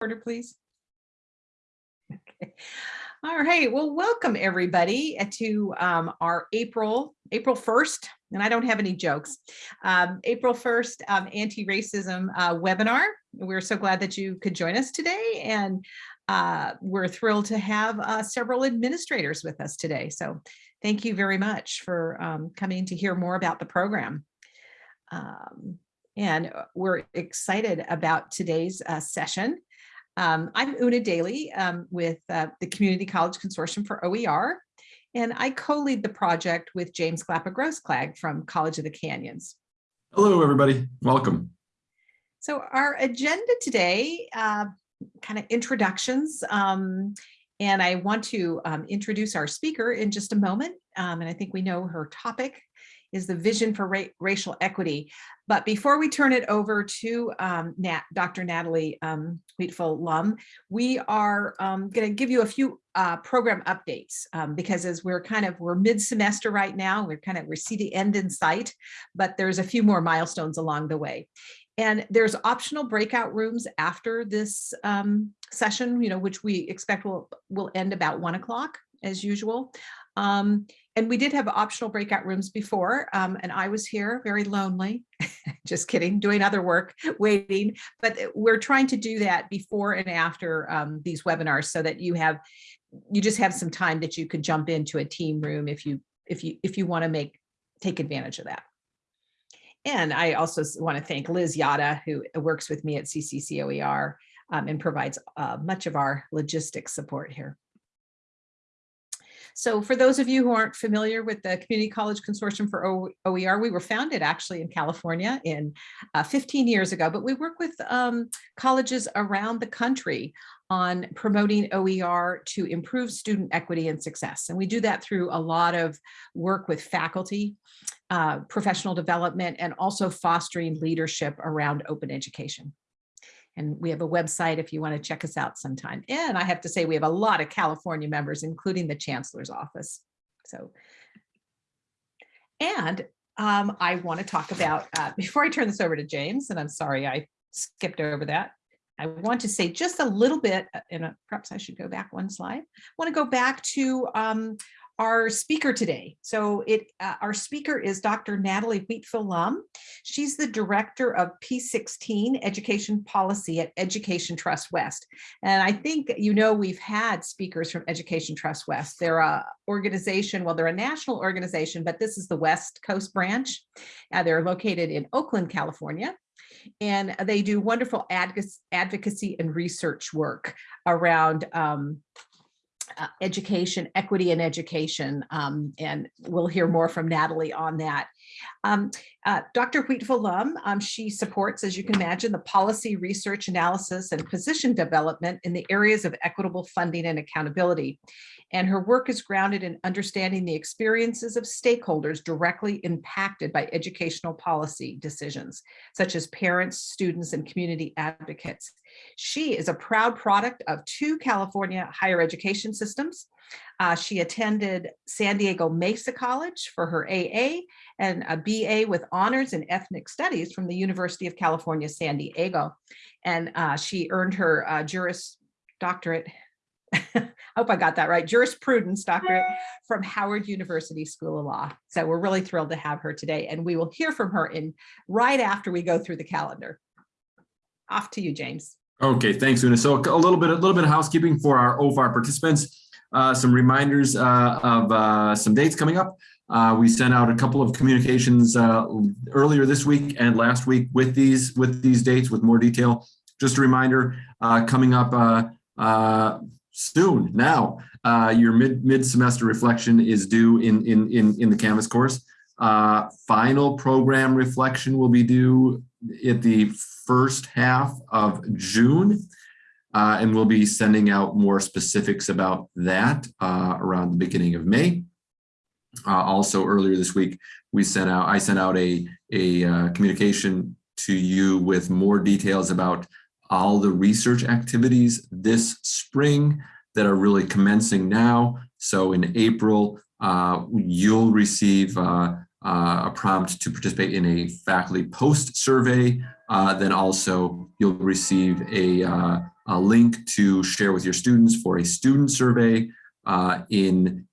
order, please? Okay. All right, well, welcome everybody uh, to um, our April, April 1st, and I don't have any jokes, um, April 1st um, anti-racism uh, webinar. We're so glad that you could join us today and uh, we're thrilled to have uh, several administrators with us today. So thank you very much for um, coming to hear more about the program. Um, and uh, we're excited about today's uh, session. Um, I'm Una Daly um, with uh, the Community College Consortium for OER, and I co-lead the project with James Glapa Grossklag from College of the Canyons. Hello, everybody. Welcome. So our agenda today, uh, kind of introductions, um, and I want to um, introduce our speaker in just a moment, um, and I think we know her topic is the vision for ra racial equity. But before we turn it over to um, Nat, Dr. Natalie um, Wheatfall-Lum, we are um, going to give you a few uh, program updates um, because as we're kind of, we're mid-semester right now, we're kind of, we see the end in sight, but there's a few more milestones along the way. And there's optional breakout rooms after this um, session, you know, which we expect will, will end about one o'clock as usual. Um, and we did have optional breakout rooms before, um, and I was here very lonely, just kidding, doing other work, waiting, but we're trying to do that before and after um, these webinars so that you have, you just have some time that you could jump into a team room if you, if you, if you wanna make, take advantage of that. And I also want to thank Liz Yata, who works with me at CCCOER um, and provides uh, much of our logistics support here. So for those of you who aren't familiar with the Community College Consortium for OER, we were founded actually in California in uh, 15 years ago, but we work with um, colleges around the country on promoting OER to improve student equity and success. And we do that through a lot of work with faculty, uh, professional development, and also fostering leadership around open education. And we have a website if you want to check us out sometime. And I have to say, we have a lot of California members, including the chancellor's office. So, and um, I want to talk about, uh, before I turn this over to James, and I'm sorry I skipped over that, I want to say just a little bit, uh, and perhaps I should go back one slide. I want to go back to um, our speaker today. So it uh, our speaker is Dr. Natalie Wheatfall-Lum. She's the director of P16 Education Policy at Education Trust West. And I think you know we've had speakers from Education Trust West. They're a organization, well, they're a national organization, but this is the West Coast branch. Uh, they're located in Oakland, California and they do wonderful advocacy and research work around um, uh, education, equity in education, um, and we'll hear more from Natalie on that. Um, uh, Dr. Wheatfall-Lum, um, she supports, as you can imagine, the policy research analysis and position development in the areas of equitable funding and accountability. And her work is grounded in understanding the experiences of stakeholders directly impacted by educational policy decisions, such as parents, students, and community advocates. She is a proud product of two California higher education systems. Uh, she attended San Diego Mesa College for her AA and a BA with honors in ethnic studies from the University of California, San Diego. And uh, she earned her uh, Juris Doctorate I hope I got that right, jurisprudence doctorate from Howard University School of Law. So we're really thrilled to have her today and we will hear from her in right after we go through the calendar. Off to you, James. Okay, thanks, Una. So a little bit, a little bit of housekeeping for our OFAR participants. Uh, some reminders uh, of uh, some dates coming up. Uh, we sent out a couple of communications uh, earlier this week and last week with these with these dates with more detail. Just a reminder, uh, coming up soon now. Uh, your mid mid semester reflection is due in in in in the Canvas course. Uh, final program reflection will be due at the first half of June. Uh, and we'll be sending out more specifics about that uh, around the beginning of May. Uh, also earlier this week, we sent out, I sent out a, a uh, communication to you with more details about all the research activities this spring that are really commencing now. So in April, uh, you'll receive uh, uh, a prompt to participate in a faculty post survey uh, then also you'll receive a, uh, a link to share with your students for a student survey uh, in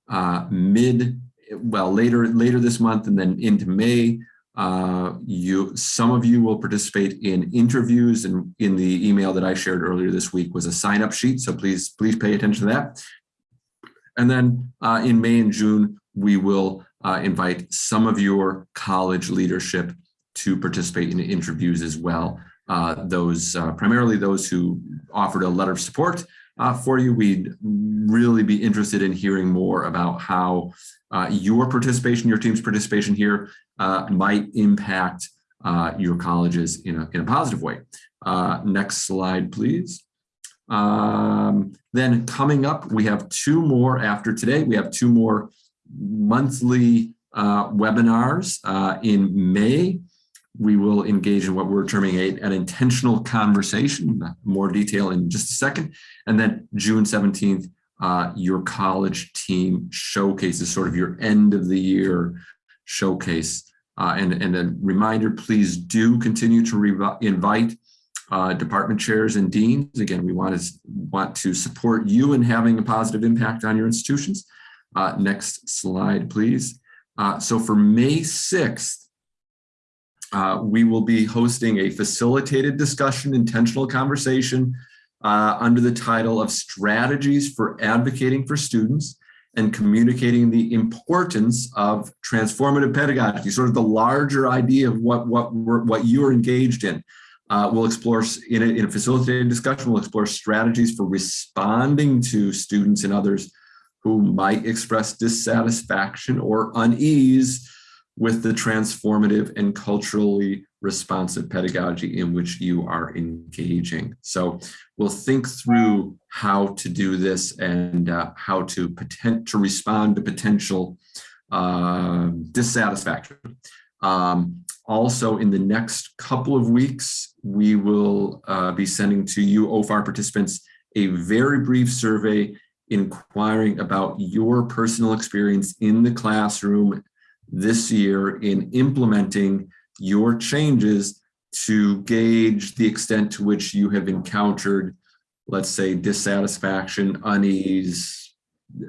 mid, well, later, later this month and then into May. Uh, you, some of you will participate in interviews and in the email that I shared earlier this week was a sign up sheet. So please, please pay attention to that. And then uh, in May and June, we will uh, invite some of your college leadership to participate in interviews as well. Uh, those uh, primarily those who offered a letter of support uh, for you. We'd really be interested in hearing more about how uh, your participation, your team's participation here uh, might impact uh, your colleges in a, in a positive way. next slide, please. Um, then coming up, we have two more after today. We have two more monthly webinars in May we will engage in what we're terming a, an intentional conversation, more detail in just a second. And then June 17th, uh, your college team showcases sort of your end of the year showcase. Uh, and, and a reminder, please do continue to invite uh, department chairs and deans. Again, we want to, want to support you in having a positive impact on your institutions. Uh, next slide, please. Uh, so for May 6th, uh, we will be hosting a facilitated discussion, intentional conversation uh, under the title of Strategies for Advocating for Students and Communicating the Importance of Transformative Pedagogy, sort of the larger idea of what, what, what you're engaged in. Uh, we'll explore, in a, in a facilitated discussion, we'll explore strategies for responding to students and others who might express dissatisfaction or unease with the transformative and culturally responsive pedagogy in which you are engaging. So we'll think through how to do this and uh, how to potent to respond to potential uh, dissatisfaction. Um, also, in the next couple of weeks, we will uh, be sending to you OFAR participants a very brief survey inquiring about your personal experience in the classroom this year in implementing your changes to gauge the extent to which you have encountered, let's say, dissatisfaction, unease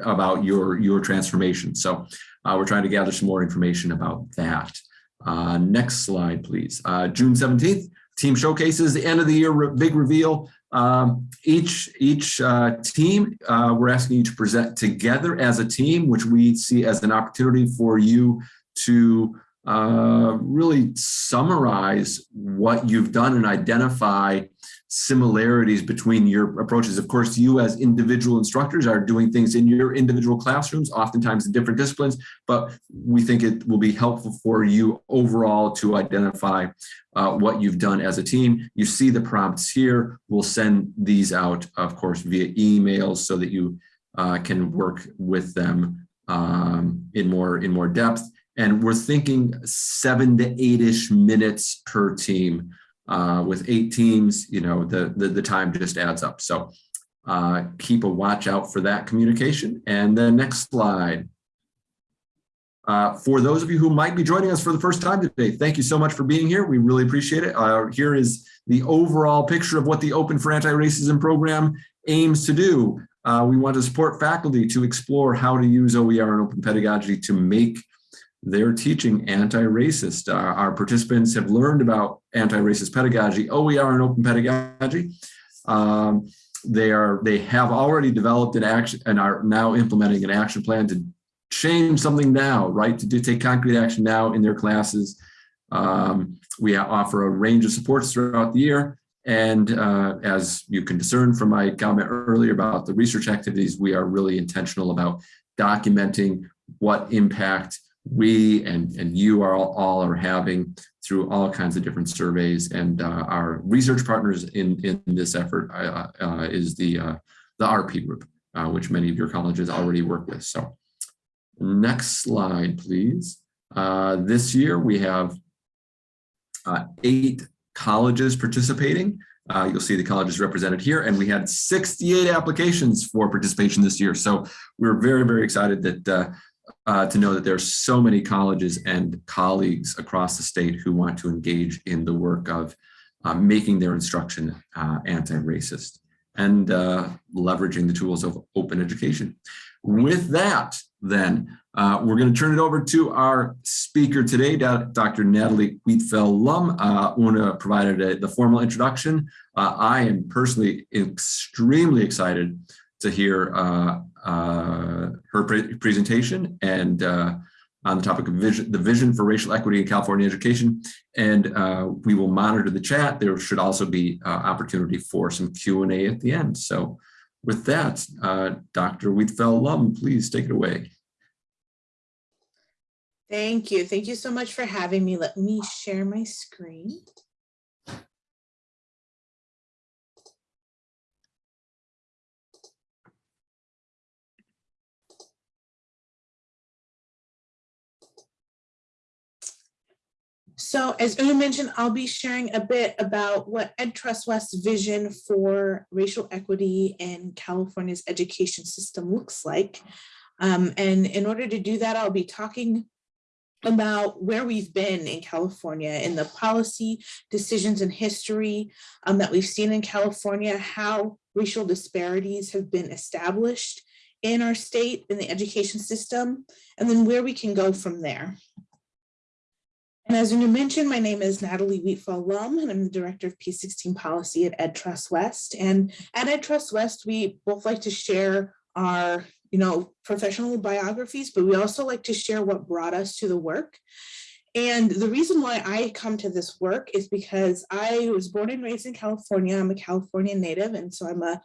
about your, your transformation. So uh, we're trying to gather some more information about that. Uh, next slide, please. Uh, June 17th, team showcases, the end of the year re big reveal. Um, each each uh, team, uh, we're asking you to present together as a team, which we see as an opportunity for you to uh, really summarize what you've done and identify similarities between your approaches. Of course, you as individual instructors are doing things in your individual classrooms, oftentimes in different disciplines, but we think it will be helpful for you overall to identify uh, what you've done as a team. You see the prompts here. We'll send these out, of course, via emails so that you uh, can work with them um, in more in more depth. And we're thinking seven to eight-ish minutes per team. Uh, with eight teams, you know, the, the, the time just adds up. So uh, keep a watch out for that communication. And the next slide. Uh, for those of you who might be joining us for the first time today, thank you so much for being here. We really appreciate it. Uh, here is the overall picture of what the Open for Anti-Racism program aims to do. Uh, we want to support faculty to explore how to use OER and open pedagogy to make they're teaching anti-racist. Uh, our participants have learned about anti-racist pedagogy, OER and open pedagogy. Um, they are they have already developed an action and are now implementing an action plan to change something now, right? To do, take concrete action now in their classes. Um, we offer a range of supports throughout the year. And uh, as you can discern from my comment earlier about the research activities, we are really intentional about documenting what impact we and, and you are all, all are having through all kinds of different surveys and uh, our research partners in, in this effort uh, uh, is the, uh, the RP group, uh, which many of your colleges already work with. So next slide, please. Uh, this year we have eight colleges participating. Uh, you'll see the colleges represented here and we had 68 applications for participation this year. So we're very, very excited that uh, to know that there are so many colleges and colleagues across the state who want to engage in the work of uh, making their instruction uh, anti-racist and uh, leveraging the tools of open education. With that, then, uh, we're going to turn it over to our speaker today, Dr. Natalie Wheatfall-Lum, uh, who uh, provided a, the formal introduction. Uh, I am personally extremely excited to hear uh, uh, her pre presentation and uh, on the topic of vision, the vision for racial equity in California education. And uh, we will monitor the chat. There should also be uh, opportunity for some Q&A at the end. So with that, uh, Dr. Wheatfall-Lum, please take it away. Thank you. Thank you so much for having me. Let me share my screen. So as Una mentioned, I'll be sharing a bit about what EdTrust West's vision for racial equity in California's education system looks like. Um, and in order to do that, I'll be talking about where we've been in California in the policy decisions and history um, that we've seen in California, how racial disparities have been established in our state in the education system, and then where we can go from there. And as you mentioned, my name is Natalie Wheatfall Lum, and I'm the Director of P16 Policy at EdTrust West. And at EdTrust West, we both like to share our you know, professional biographies, but we also like to share what brought us to the work. And the reason why I come to this work is because I was born and raised in California. I'm a California native, and so I'm a,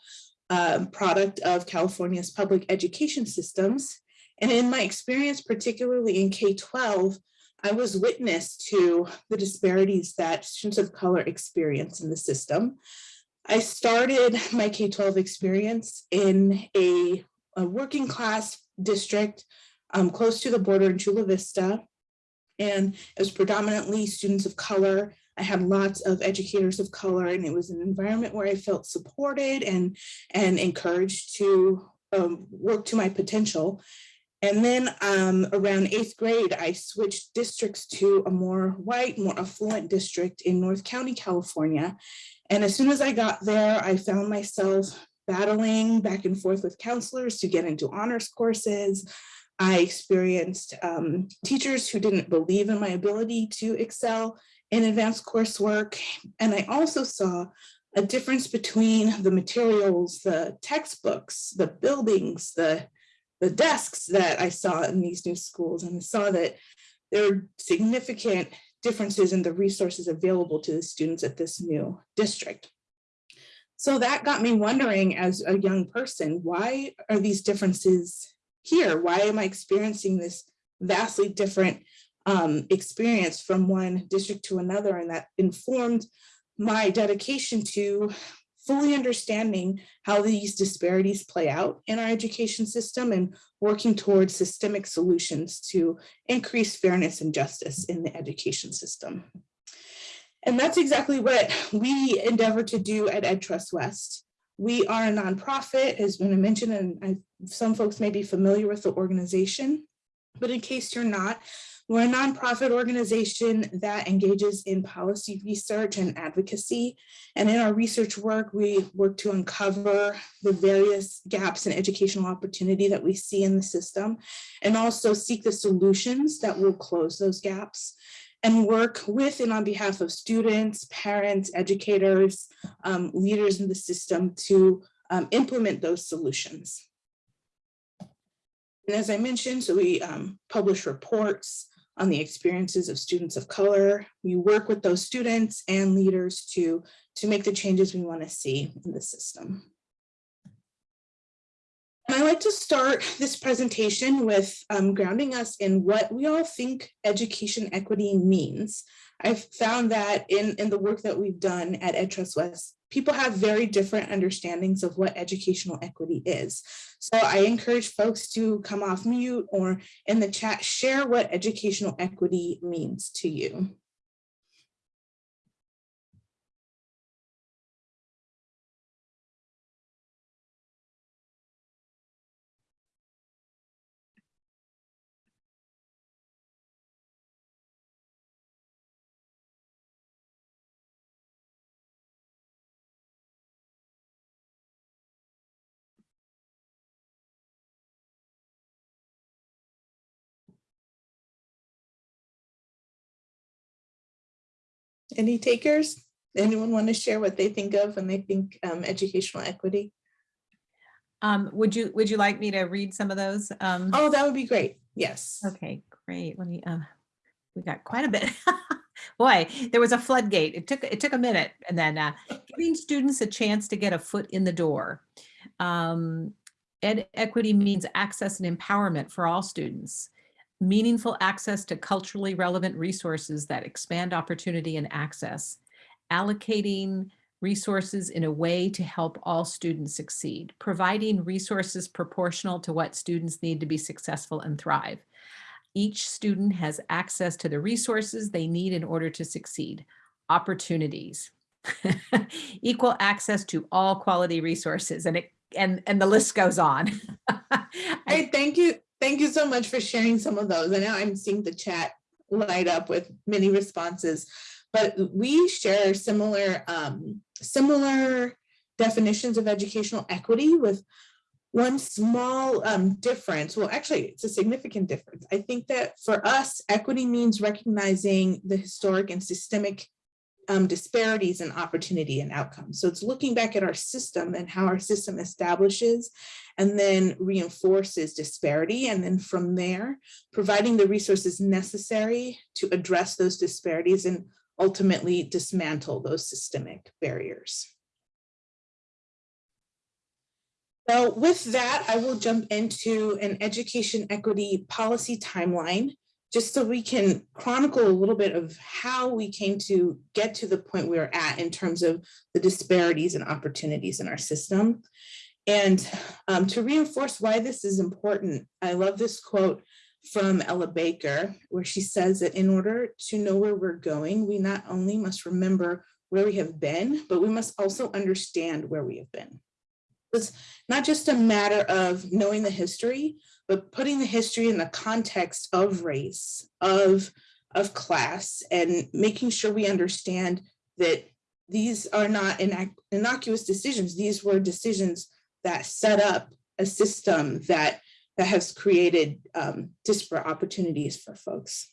a product of California's public education systems. And in my experience, particularly in K-12, I was witness to the disparities that students of color experience in the system. I started my K-12 experience in a a working class district um, close to the border in Chula Vista. And it was predominantly students of color. I had lots of educators of color and it was an environment where I felt supported and, and encouraged to um, work to my potential. And then um, around eighth grade, I switched districts to a more white, more affluent district in North County, California. And as soon as I got there, I found myself battling back and forth with counselors to get into honors courses. I experienced um, teachers who didn't believe in my ability to excel in advanced coursework. And I also saw a difference between the materials, the textbooks, the buildings, the, the desks that I saw in these new schools. And I saw that there are significant differences in the resources available to the students at this new district. So that got me wondering as a young person, why are these differences here? Why am I experiencing this vastly different um, experience from one district to another? And that informed my dedication to fully understanding how these disparities play out in our education system and working towards systemic solutions to increase fairness and justice in the education system. And that's exactly what we endeavor to do at EdTrust West. We are a nonprofit, as been mentioned, and I, some folks may be familiar with the organization, but in case you're not, we're a nonprofit organization that engages in policy research and advocacy. And in our research work, we work to uncover the various gaps in educational opportunity that we see in the system, and also seek the solutions that will close those gaps and work with and on behalf of students, parents, educators, um, leaders in the system to um, implement those solutions. And as I mentioned, so we um, publish reports on the experiences of students of color. We work with those students and leaders to, to make the changes we want to see in the system. And I like to start this presentation with um, grounding us in what we all think education equity means. I've found that in, in the work that we've done at EdTrust West, people have very different understandings of what educational equity is. So I encourage folks to come off mute or in the chat, share what educational equity means to you. Any takers? Anyone want to share what they think of when they think um, educational equity? Um, would you, would you like me to read some of those? Um, Oh, that would be great. Yes. Okay, great. Let me, uh, we got quite a bit. Boy, there was a floodgate. It took, it took a minute and then, uh, giving students a chance to get a foot in the door. Um, ed equity means access and empowerment for all students. Meaningful access to culturally relevant resources that expand opportunity and access. Allocating resources in a way to help all students succeed. Providing resources proportional to what students need to be successful and thrive. Each student has access to the resources they need in order to succeed. Opportunities. Equal access to all quality resources and it and and the list goes on. I- thank you. Thank you so much for sharing some of those. I know I'm seeing the chat light up with many responses. But we share similar, um, similar definitions of educational equity with one small um, difference. Well, actually, it's a significant difference. I think that for us, equity means recognizing the historic and systemic um, disparities in opportunity and outcomes. So it's looking back at our system and how our system establishes and then reinforces disparity. And then from there, providing the resources necessary to address those disparities and ultimately dismantle those systemic barriers. So with that, I will jump into an education equity policy timeline, just so we can chronicle a little bit of how we came to get to the point we're at in terms of the disparities and opportunities in our system. And um, to reinforce why this is important, I love this quote from Ella Baker, where she says that in order to know where we're going, we not only must remember where we have been, but we must also understand where we have been. It's not just a matter of knowing the history, but putting the history in the context of race, of, of class, and making sure we understand that these are not innocuous decisions. These were decisions that set up a system that that has created um, disparate opportunities for folks.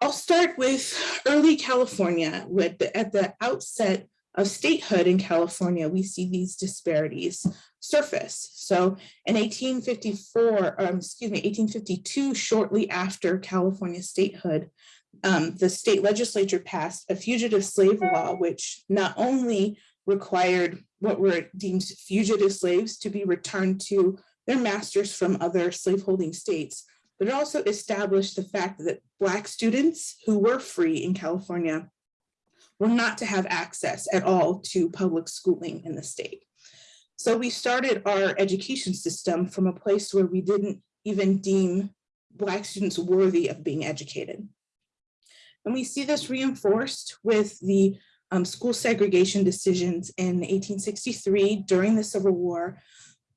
I'll start with early California. With the, at the outset of statehood in California, we see these disparities surface. So in 1854, um, excuse me, 1852, shortly after California statehood, um, the state legislature passed a fugitive slave law, which not only required what were deemed fugitive slaves to be returned to their masters from other slaveholding states, but it also established the fact that Black students who were free in California were not to have access at all to public schooling in the state. So we started our education system from a place where we didn't even deem Black students worthy of being educated. And we see this reinforced with the um, school segregation decisions in 1863 during the Civil War,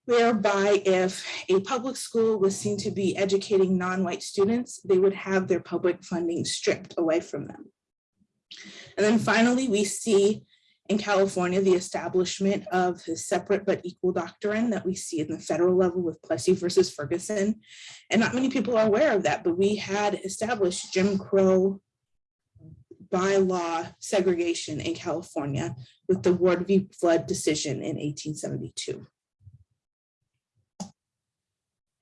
whereby if a public school was seen to be educating non-white students, they would have their public funding stripped away from them. And then finally, we see in California the establishment of the separate but equal doctrine that we see in the federal level with Plessy versus Ferguson. And not many people are aware of that, but we had established Jim Crow by law segregation in California with the Ward v. Flood decision in 1872.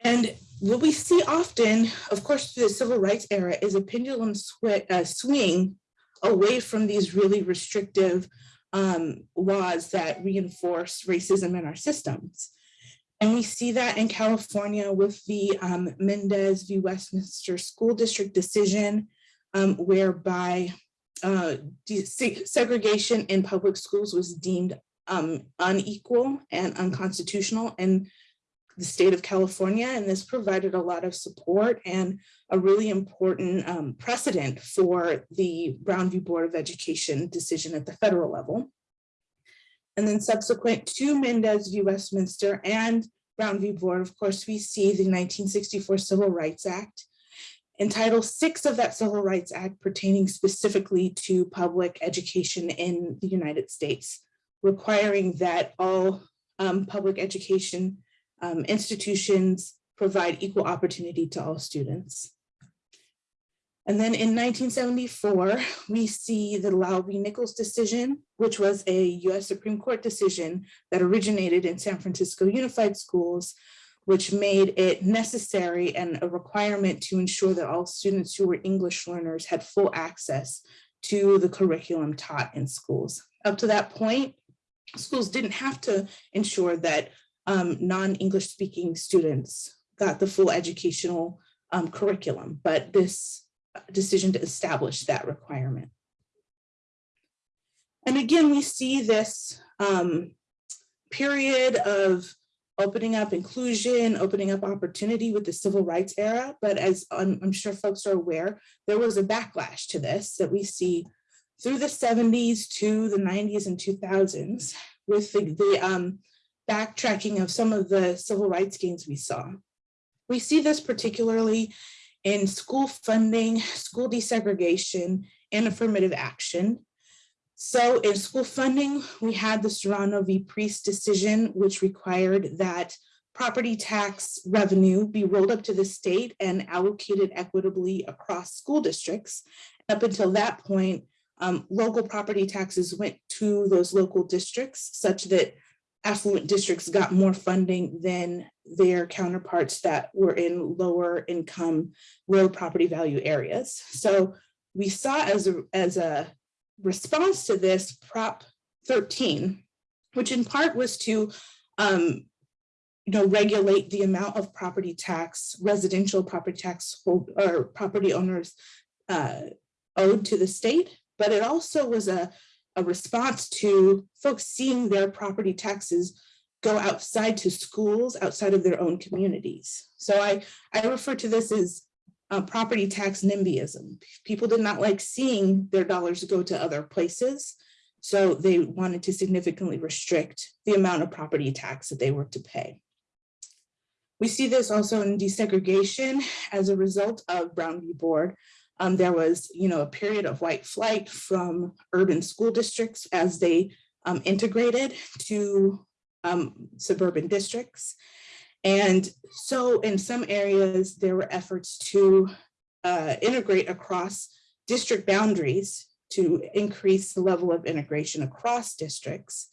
And what we see often, of course, through the civil rights era is a pendulum uh, swing away from these really restrictive um, laws that reinforce racism in our systems. And we see that in California with the um, Mendez v. Westminster School District decision, um, whereby uh, segregation in public schools was deemed um, unequal and unconstitutional in the state of California. And this provided a lot of support and a really important um, precedent for the Brown v. Board of Education decision at the federal level. And then subsequent to Mendez v. Westminster and Brown v. Board, of course, we see the 1964 Civil Rights Act and Title VI of that Civil Rights Act pertaining specifically to public education in the United States, requiring that all um, public education um, institutions provide equal opportunity to all students. And then in 1974, we see the Lau v. Nichols decision, which was a US Supreme Court decision that originated in San Francisco Unified Schools, which made it necessary and a requirement to ensure that all students who were English learners had full access to the curriculum taught in schools. Up to that point, schools didn't have to ensure that um, non-English speaking students got the full educational um, curriculum, but this decision to establish that requirement. And again, we see this um, period of opening up inclusion, opening up opportunity with the civil rights era. But as I'm, I'm sure folks are aware, there was a backlash to this that we see through the 70s to the 90s and 2000s with the, the um, backtracking of some of the civil rights gains we saw. We see this particularly in school funding, school desegregation, and affirmative action. So in school funding, we had the Serrano v. Priest decision, which required that property tax revenue be rolled up to the state and allocated equitably across school districts. Up until that point, um, local property taxes went to those local districts such that affluent districts got more funding than their counterparts that were in lower income real property value areas. So we saw as a, as a response to this Prop 13, which in part was to um, you know, regulate the amount of property tax, residential property tax hold, or property owners uh, owed to the state, but it also was a a response to folks seeing their property taxes go outside to schools outside of their own communities. So I, I refer to this as uh, property tax NIMBYism. People did not like seeing their dollars go to other places. So they wanted to significantly restrict the amount of property tax that they were to pay. We see this also in desegregation as a result of Brown v. Board, um, there was, you know, a period of white flight from urban school districts as they um, integrated to um, suburban districts. And so in some areas, there were efforts to uh, integrate across district boundaries to increase the level of integration across districts.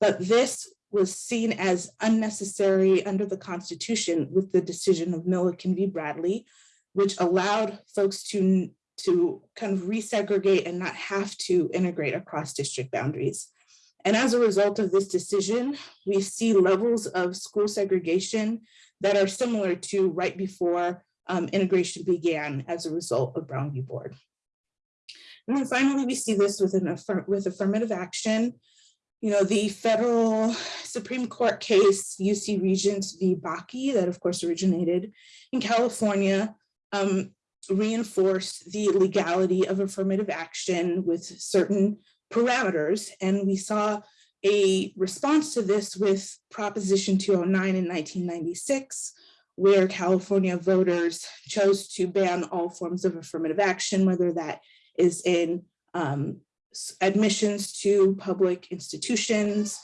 But this was seen as unnecessary under the Constitution with the decision of Milliken v. Bradley, which allowed folks to, to kind of resegregate and not have to integrate across district boundaries. And as a result of this decision, we see levels of school segregation that are similar to right before um, integration began as a result of Brown v. Board. And then finally, we see this with, an with affirmative action. You know, the federal Supreme Court case, UC Regents v. Bakke, that of course originated in California, um, reinforce the legality of affirmative action with certain parameters. And we saw a response to this with Proposition 209 in 1996, where California voters chose to ban all forms of affirmative action, whether that is in um, admissions to public institutions,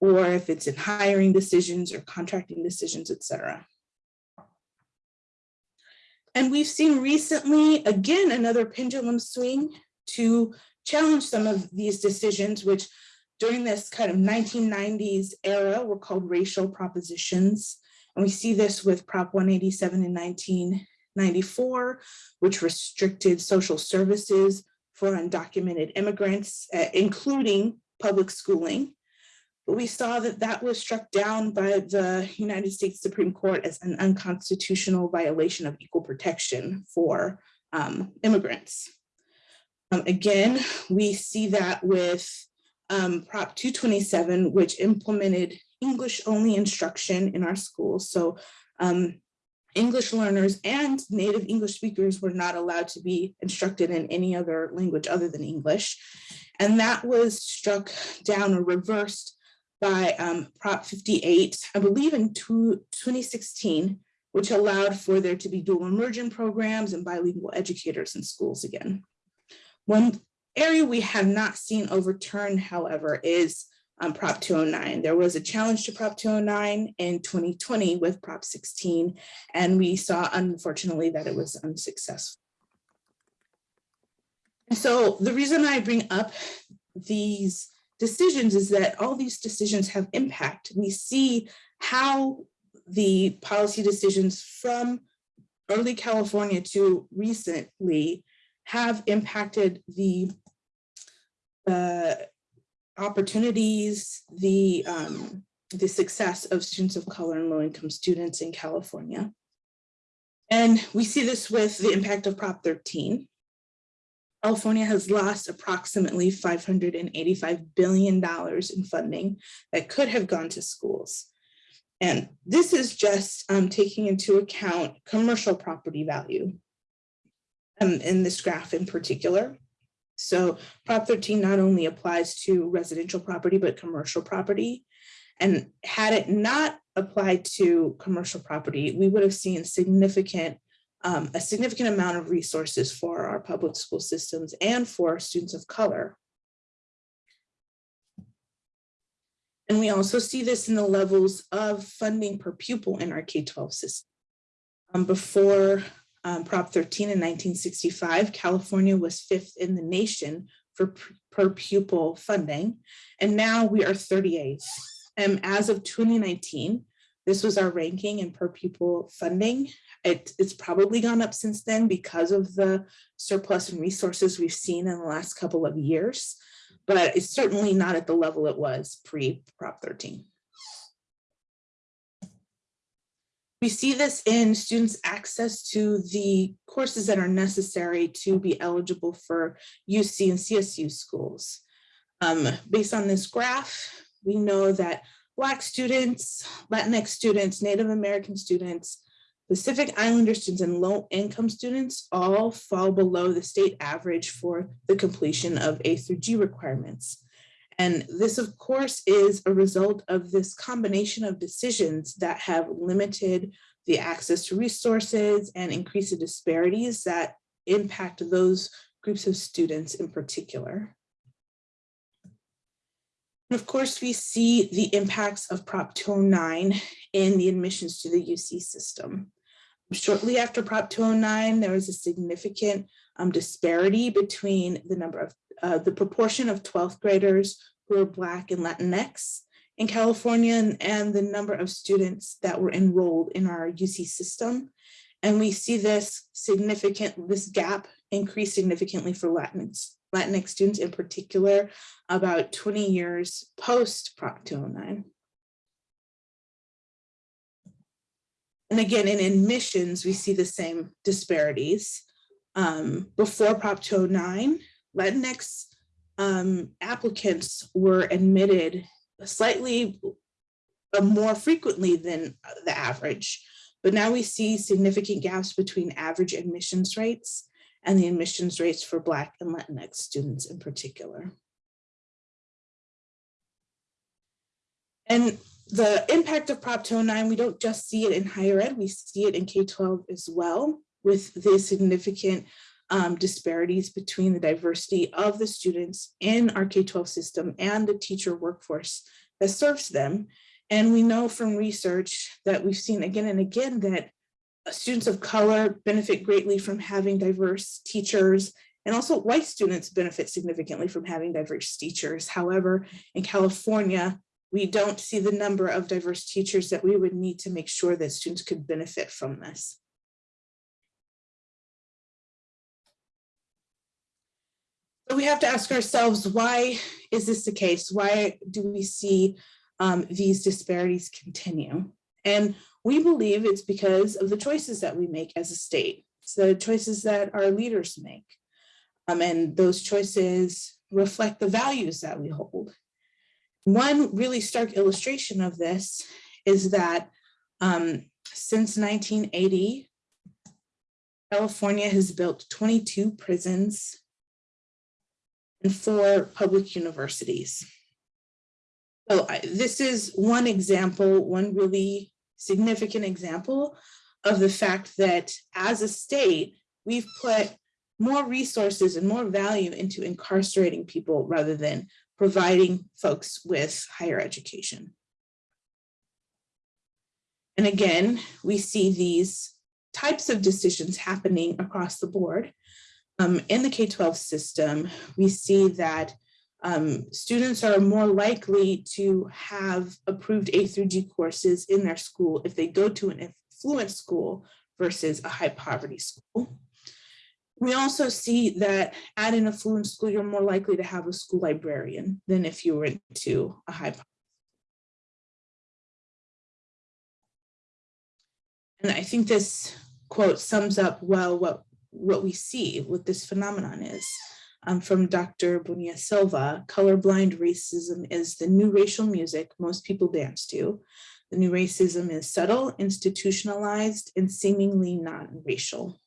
or if it's in hiring decisions or contracting decisions, et cetera. And we've seen recently, again, another pendulum swing to challenge some of these decisions, which during this kind of 1990s era were called racial propositions. And we see this with Prop 187 in 1994, which restricted social services for undocumented immigrants, uh, including public schooling. We saw that that was struck down by the United States Supreme Court as an unconstitutional violation of equal protection for um, immigrants. Um, again, we see that with um, Prop 227, which implemented English only instruction in our schools. So um, English learners and native English speakers were not allowed to be instructed in any other language other than English. And that was struck down or reversed by um, Prop 58, I believe in two, 2016, which allowed for there to be dual immersion programs and bilingual educators in schools again. One area we have not seen overturned, however, is um, Prop 209. There was a challenge to Prop 209 in 2020 with Prop 16, and we saw, unfortunately, that it was unsuccessful. So the reason I bring up these decisions is that all these decisions have impact. We see how the policy decisions from early California to recently have impacted the uh, opportunities, the, um, the success of students of color and low-income students in California. And we see this with the impact of Prop 13. California has lost approximately $585 billion in funding that could have gone to schools. And this is just um, taking into account commercial property value um, in this graph in particular. So Prop 13 not only applies to residential property, but commercial property. And had it not applied to commercial property, we would have seen significant, um, a significant amount of resources for our public school systems and for students of color. And we also see this in the levels of funding per pupil in our K-12 system. Um, before um, Prop 13 in 1965, California was fifth in the nation for per pupil funding, and now we are 38th. And as of 2019, this was our ranking in per pupil funding. It, it's probably gone up since then because of the surplus and resources we've seen in the last couple of years, but it's certainly not at the level it was pre-Prop 13. We see this in students' access to the courses that are necessary to be eligible for UC and CSU schools. Um, based on this graph, we know that Black students, Latinx students, Native American students, Pacific Islander students, and low-income students all fall below the state average for the completion of A through G requirements. And this, of course, is a result of this combination of decisions that have limited the access to resources and increased the disparities that impact those groups of students in particular. And of course, we see the impacts of Prop 209 in the admissions to the UC system. Shortly after Prop 209, there was a significant um, disparity between the number of uh, the proportion of 12th graders who are Black and Latinx in California and, and the number of students that were enrolled in our UC system. And we see this significant, this gap increase significantly for Latinx, Latinx students in particular, about 20 years post Prop 209. And again, in admissions, we see the same disparities. Um, before Prop 209, Latinx um, applicants were admitted slightly uh, more frequently than the average. But now we see significant gaps between average admissions rates and the admissions rates for Black and Latinx students in particular. And the impact of Prop 209, we don't just see it in higher ed, we see it in K-12 as well, with the significant um, disparities between the diversity of the students in our K-12 system and the teacher workforce that serves them. And we know from research that we've seen again and again that students of color benefit greatly from having diverse teachers and also white students benefit significantly from having diverse teachers. However, in California, we don't see the number of diverse teachers that we would need to make sure that students could benefit from this. So we have to ask ourselves, why is this the case? Why do we see um, these disparities continue? And we believe it's because of the choices that we make as a state. So the choices that our leaders make. Um, and those choices reflect the values that we hold. One really stark illustration of this is that um, since 1980, California has built 22 prisons and four public universities. So I, this is one example, one really significant example of the fact that as a state, we've put more resources and more value into incarcerating people rather than providing folks with higher education. And again, we see these types of decisions happening across the board. um, in the K-12 system, we see that um, students are more likely to have approved A through G courses in their school if they go to an affluent school versus a high poverty school. We also see that at an affluent school, you're more likely to have a school librarian than if you were into a high. And I think this quote sums up well what, what we see, what this phenomenon is. Um, from Dr. Bonilla Silva, colorblind racism is the new racial music most people dance to. The new racism is subtle, institutionalized, and seemingly non-racial.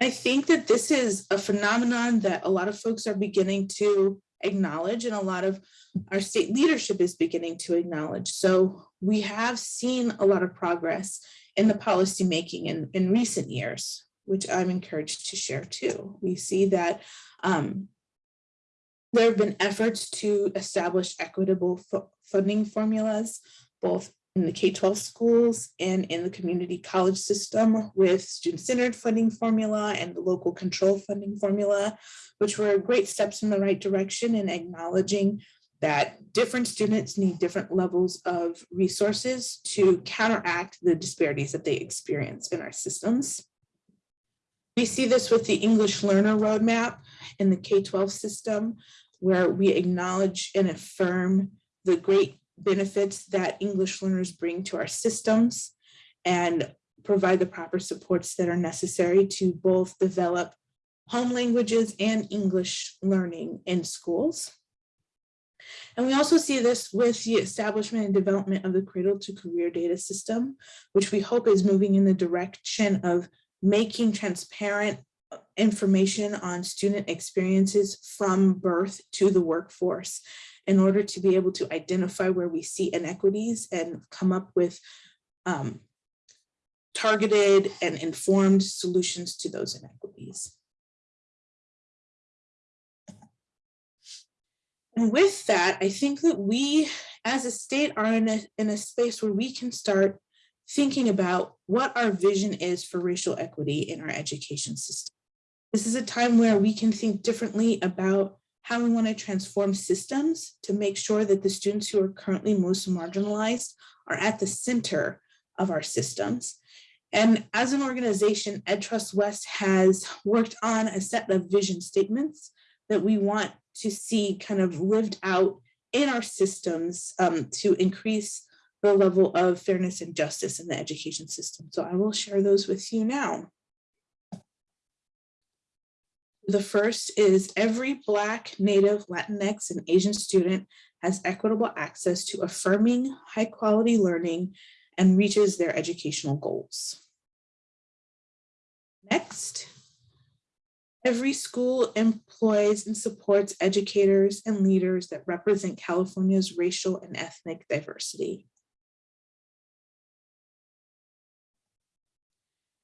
I think that this is a phenomenon that a lot of folks are beginning to acknowledge and a lot of our state leadership is beginning to acknowledge. So we have seen a lot of progress in the policy making in, in recent years, which I'm encouraged to share too. We see that um, there have been efforts to establish equitable funding formulas, both in the K-12 schools and in the community college system with student-centered funding formula and the local control funding formula, which were great steps in the right direction in acknowledging that different students need different levels of resources to counteract the disparities that they experience in our systems. We see this with the English learner roadmap in the K-12 system, where we acknowledge and affirm the great benefits that English learners bring to our systems and provide the proper supports that are necessary to both develop home languages and English learning in schools. And we also see this with the establishment and development of the cradle to career data system, which we hope is moving in the direction of making transparent information on student experiences from birth to the workforce in order to be able to identify where we see inequities and come up with um, targeted and informed solutions to those inequities. And with that, I think that we as a state are in a, in a space where we can start thinking about what our vision is for racial equity in our education system. This is a time where we can think differently about how we want to transform systems to make sure that the students who are currently most marginalized are at the center of our systems. And as an organization, EdTrust West has worked on a set of vision statements that we want to see kind of lived out in our systems um, to increase the level of fairness and justice in the education system. So I will share those with you now. The first is every Black, Native, Latinx, and Asian student has equitable access to affirming high quality learning and reaches their educational goals. Next, every school employs and supports educators and leaders that represent California's racial and ethnic diversity.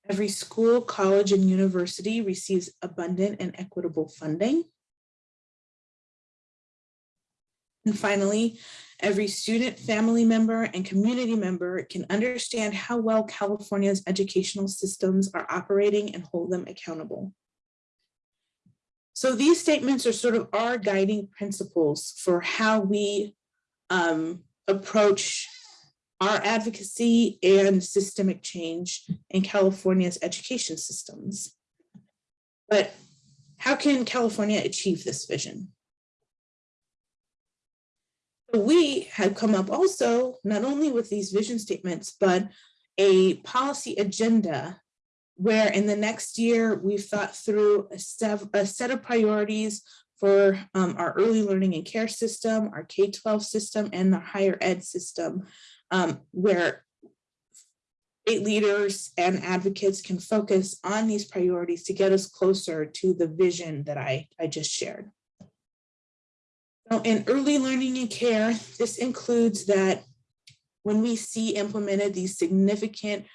Every school, college, and university receives abundant and equitable funding. And finally, every student, family member, and community member can understand how well California's educational systems are operating and hold them accountable. So these statements are sort of our guiding principles for how we um, approach our advocacy and systemic change in California's education systems. But how can California achieve this vision? We have come up also not only with these vision statements, but a policy agenda where in the next year we've thought through a, set, of priorities for um, our early learning and care system, our K-12 system, and the higher ed system, um, where state leaders and advocates can focus on these priorities to get us closer to the vision that I, I just shared. So in early learning and care, this includes that when we see implemented these significant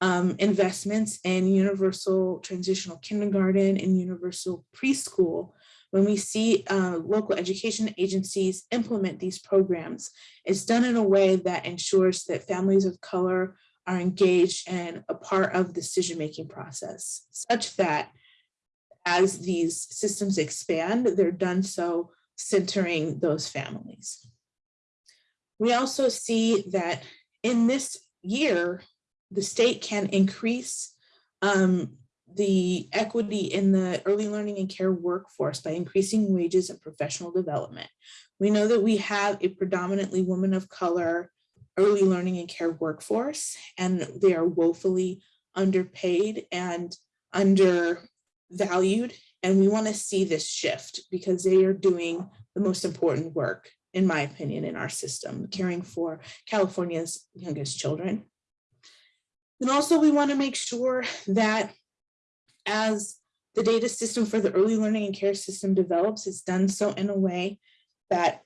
um, investments in universal transitional kindergarten and universal preschool, when we see uh, local education agencies implement these programs, it's done in a way that ensures that families of color are engaged and a part of the decision-making process, such that as these systems expand, they're done so centering those families. We also see that in this year, the state can increase um, the equity in the early learning and care workforce by increasing wages and professional development. We know that we have a predominantly woman of color early learning and care workforce, and they are woefully underpaid and undervalued. And we want to see this shift because they are doing the most important work, in my opinion, in our system, caring for California's youngest children. And also we want to make sure that as the data system for the early learning and care system develops, it's done so in a way that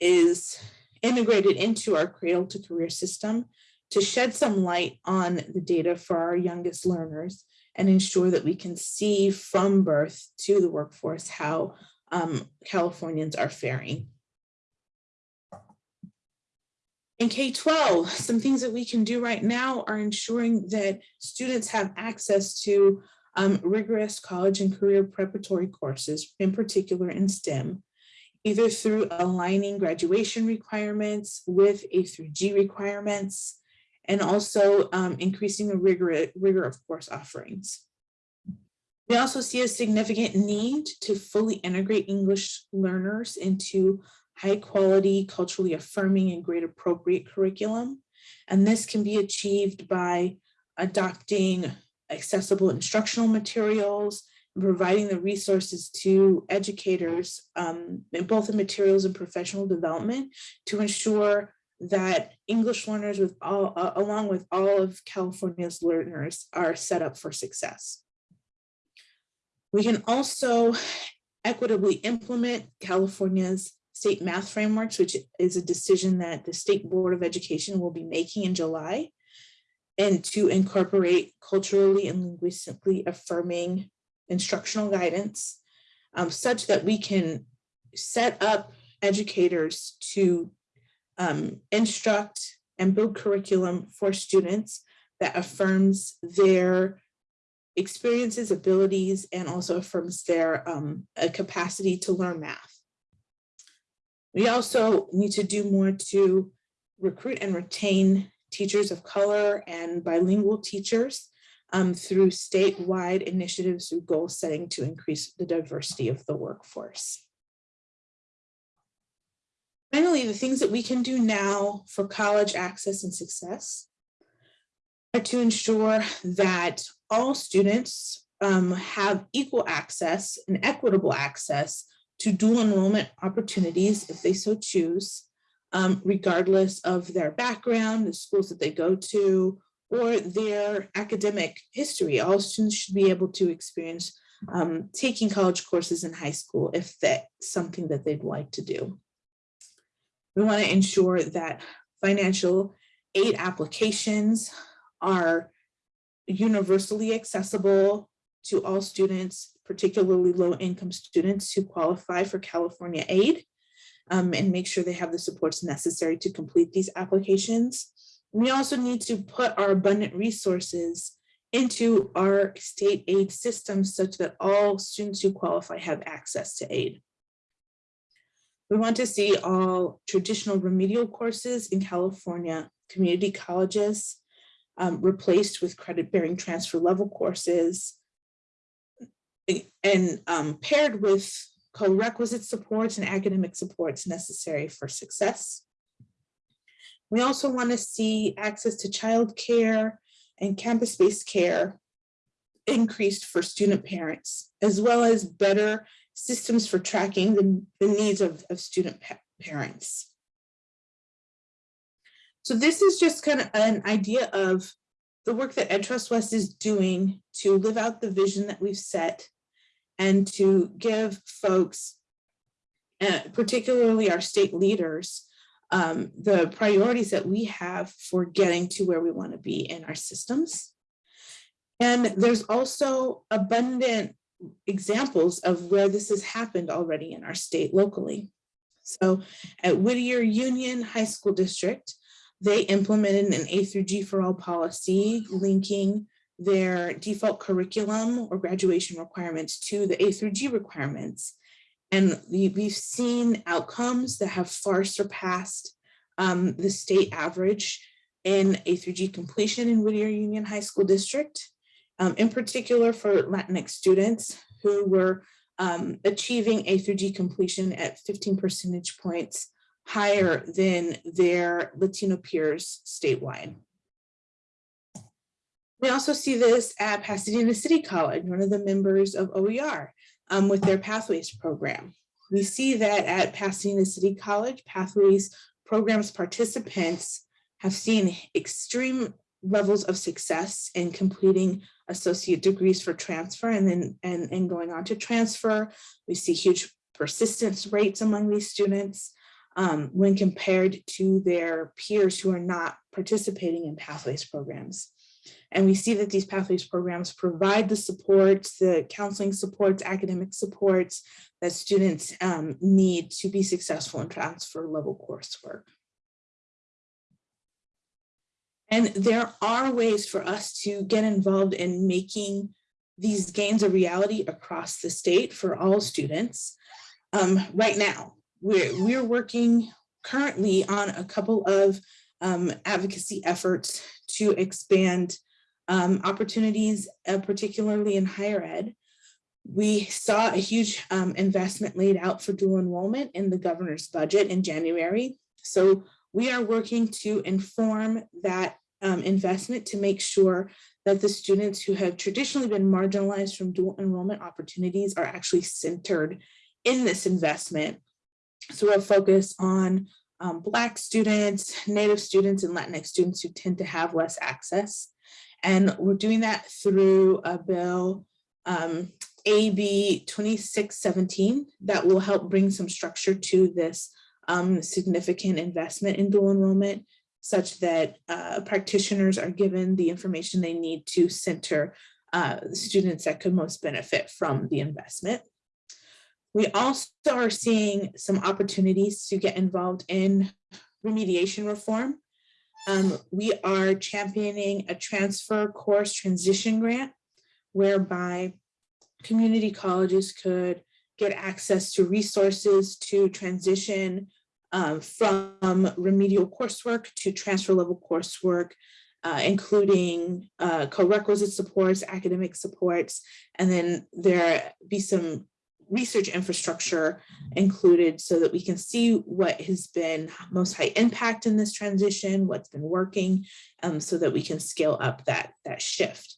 is integrated into our cradle to career system to shed some light on the data for our youngest learners and ensure that we can see from birth to the workforce how um, Californians are faring. In K-12, some things that we can do right now are ensuring that students have access to um, rigorous college and career preparatory courses, in particular in STEM, either through aligning graduation requirements with A through G requirements, and also um, increasing the rigor, rigor of course offerings. We also see a significant need to fully integrate English learners into high quality, culturally affirming and grade appropriate curriculum. And this can be achieved by adopting accessible instructional materials, providing the resources to educators, um, in both in materials and professional development to ensure that English learners with all, uh, along with all of California's learners are set up for success. We can also equitably implement California's state math frameworks, which is a decision that the State Board of Education will be making in July, and to incorporate culturally and linguistically affirming instructional guidance, um, such that we can set up educators to um, instruct and build curriculum for students that affirms their experiences, abilities, and also affirms their um, capacity to learn math. We also need to do more to recruit and retain teachers of color and bilingual teachers um, through statewide initiatives through goal setting to increase the diversity of the workforce. Finally, the things that we can do now for college access and success are to ensure that all students um, have equal access and equitable access to dual enrollment opportunities if they so choose, um, regardless of their background, the schools that they go to, or their academic history. All students should be able to experience um, taking college courses in high school if that's something that they'd like to do. We want to ensure that financial aid applications are universally accessible to all students, particularly low-income students who qualify for California aid, um, and make sure they have the supports necessary to complete these applications. We also need to put our abundant resources into our state aid system such that all students who qualify have access to aid. We want to see all traditional remedial courses in California community colleges um, replaced with credit bearing transfer level courses and um, paired with co-requisite supports and academic supports necessary for success. We also want to see access to childcare and campus-based care increased for student parents, as well as better systems for tracking the, the needs of, of student pa parents. So this is just kind of an idea of the work that EdTrust West is doing to live out the vision that we've set and to give folks, uh, particularly our state leaders, um, the priorities that we have for getting to where we want to be in our systems. And there's also abundant examples of where this has happened already in our state locally. So at Whittier Union High School District, they implemented an A through G for all policy linking their default curriculum or graduation requirements to the A through G requirements. And we, we've seen outcomes that have far surpassed um, the state average in A through G completion in Whittier Union High School District. um, in particular for Latinx students who were um, achieving A through G completion at 15 percentage points higher than their Latino peers statewide. We also see this at Pasadena City College, one of the members of OER um, with their Pathways program. We see that at Pasadena City College, Pathways programs participants have seen extreme levels of success in completing associate degrees for transfer and then and, and going on to transfer. We see huge persistence rates among these students um, when compared to their peers who are not participating in Pathways programs. And we see that these Pathways programs provide the supports, the counseling supports, academic supports that students um, need to be successful in transfer level coursework. And there are ways for us to get involved in making these gains a reality across the state for all students. Um, right now, we're, we're working currently on a couple of um, advocacy efforts to expand um, opportunities, uh, particularly in higher ed. We saw a huge um, investment laid out for dual enrollment in the governor's budget in January. So we are working to inform that um, investment to make sure that the students who have traditionally been marginalized from dual enrollment opportunities are actually centered in this investment. So we'll focus on um, Black students, Native students, and Latinx students who tend to have less access. And we're doing that through a bill, um, AB 2617, that will help bring some structure to this um, significant investment in dual enrollment such that uh, practitioners are given the information they need to center uh, students that could most benefit from the investment. We also are seeing some opportunities to get involved in remediation reform. Um, we are championing a transfer course transition grant whereby community colleges could get access to resources to transition uh, from remedial coursework to transfer level coursework, uh, including uh, co-requisite supports, academic supports, and then there be some research infrastructure included so that we can see what has been most high impact in this transition, what's been working, um, so that we can scale up that, that shift.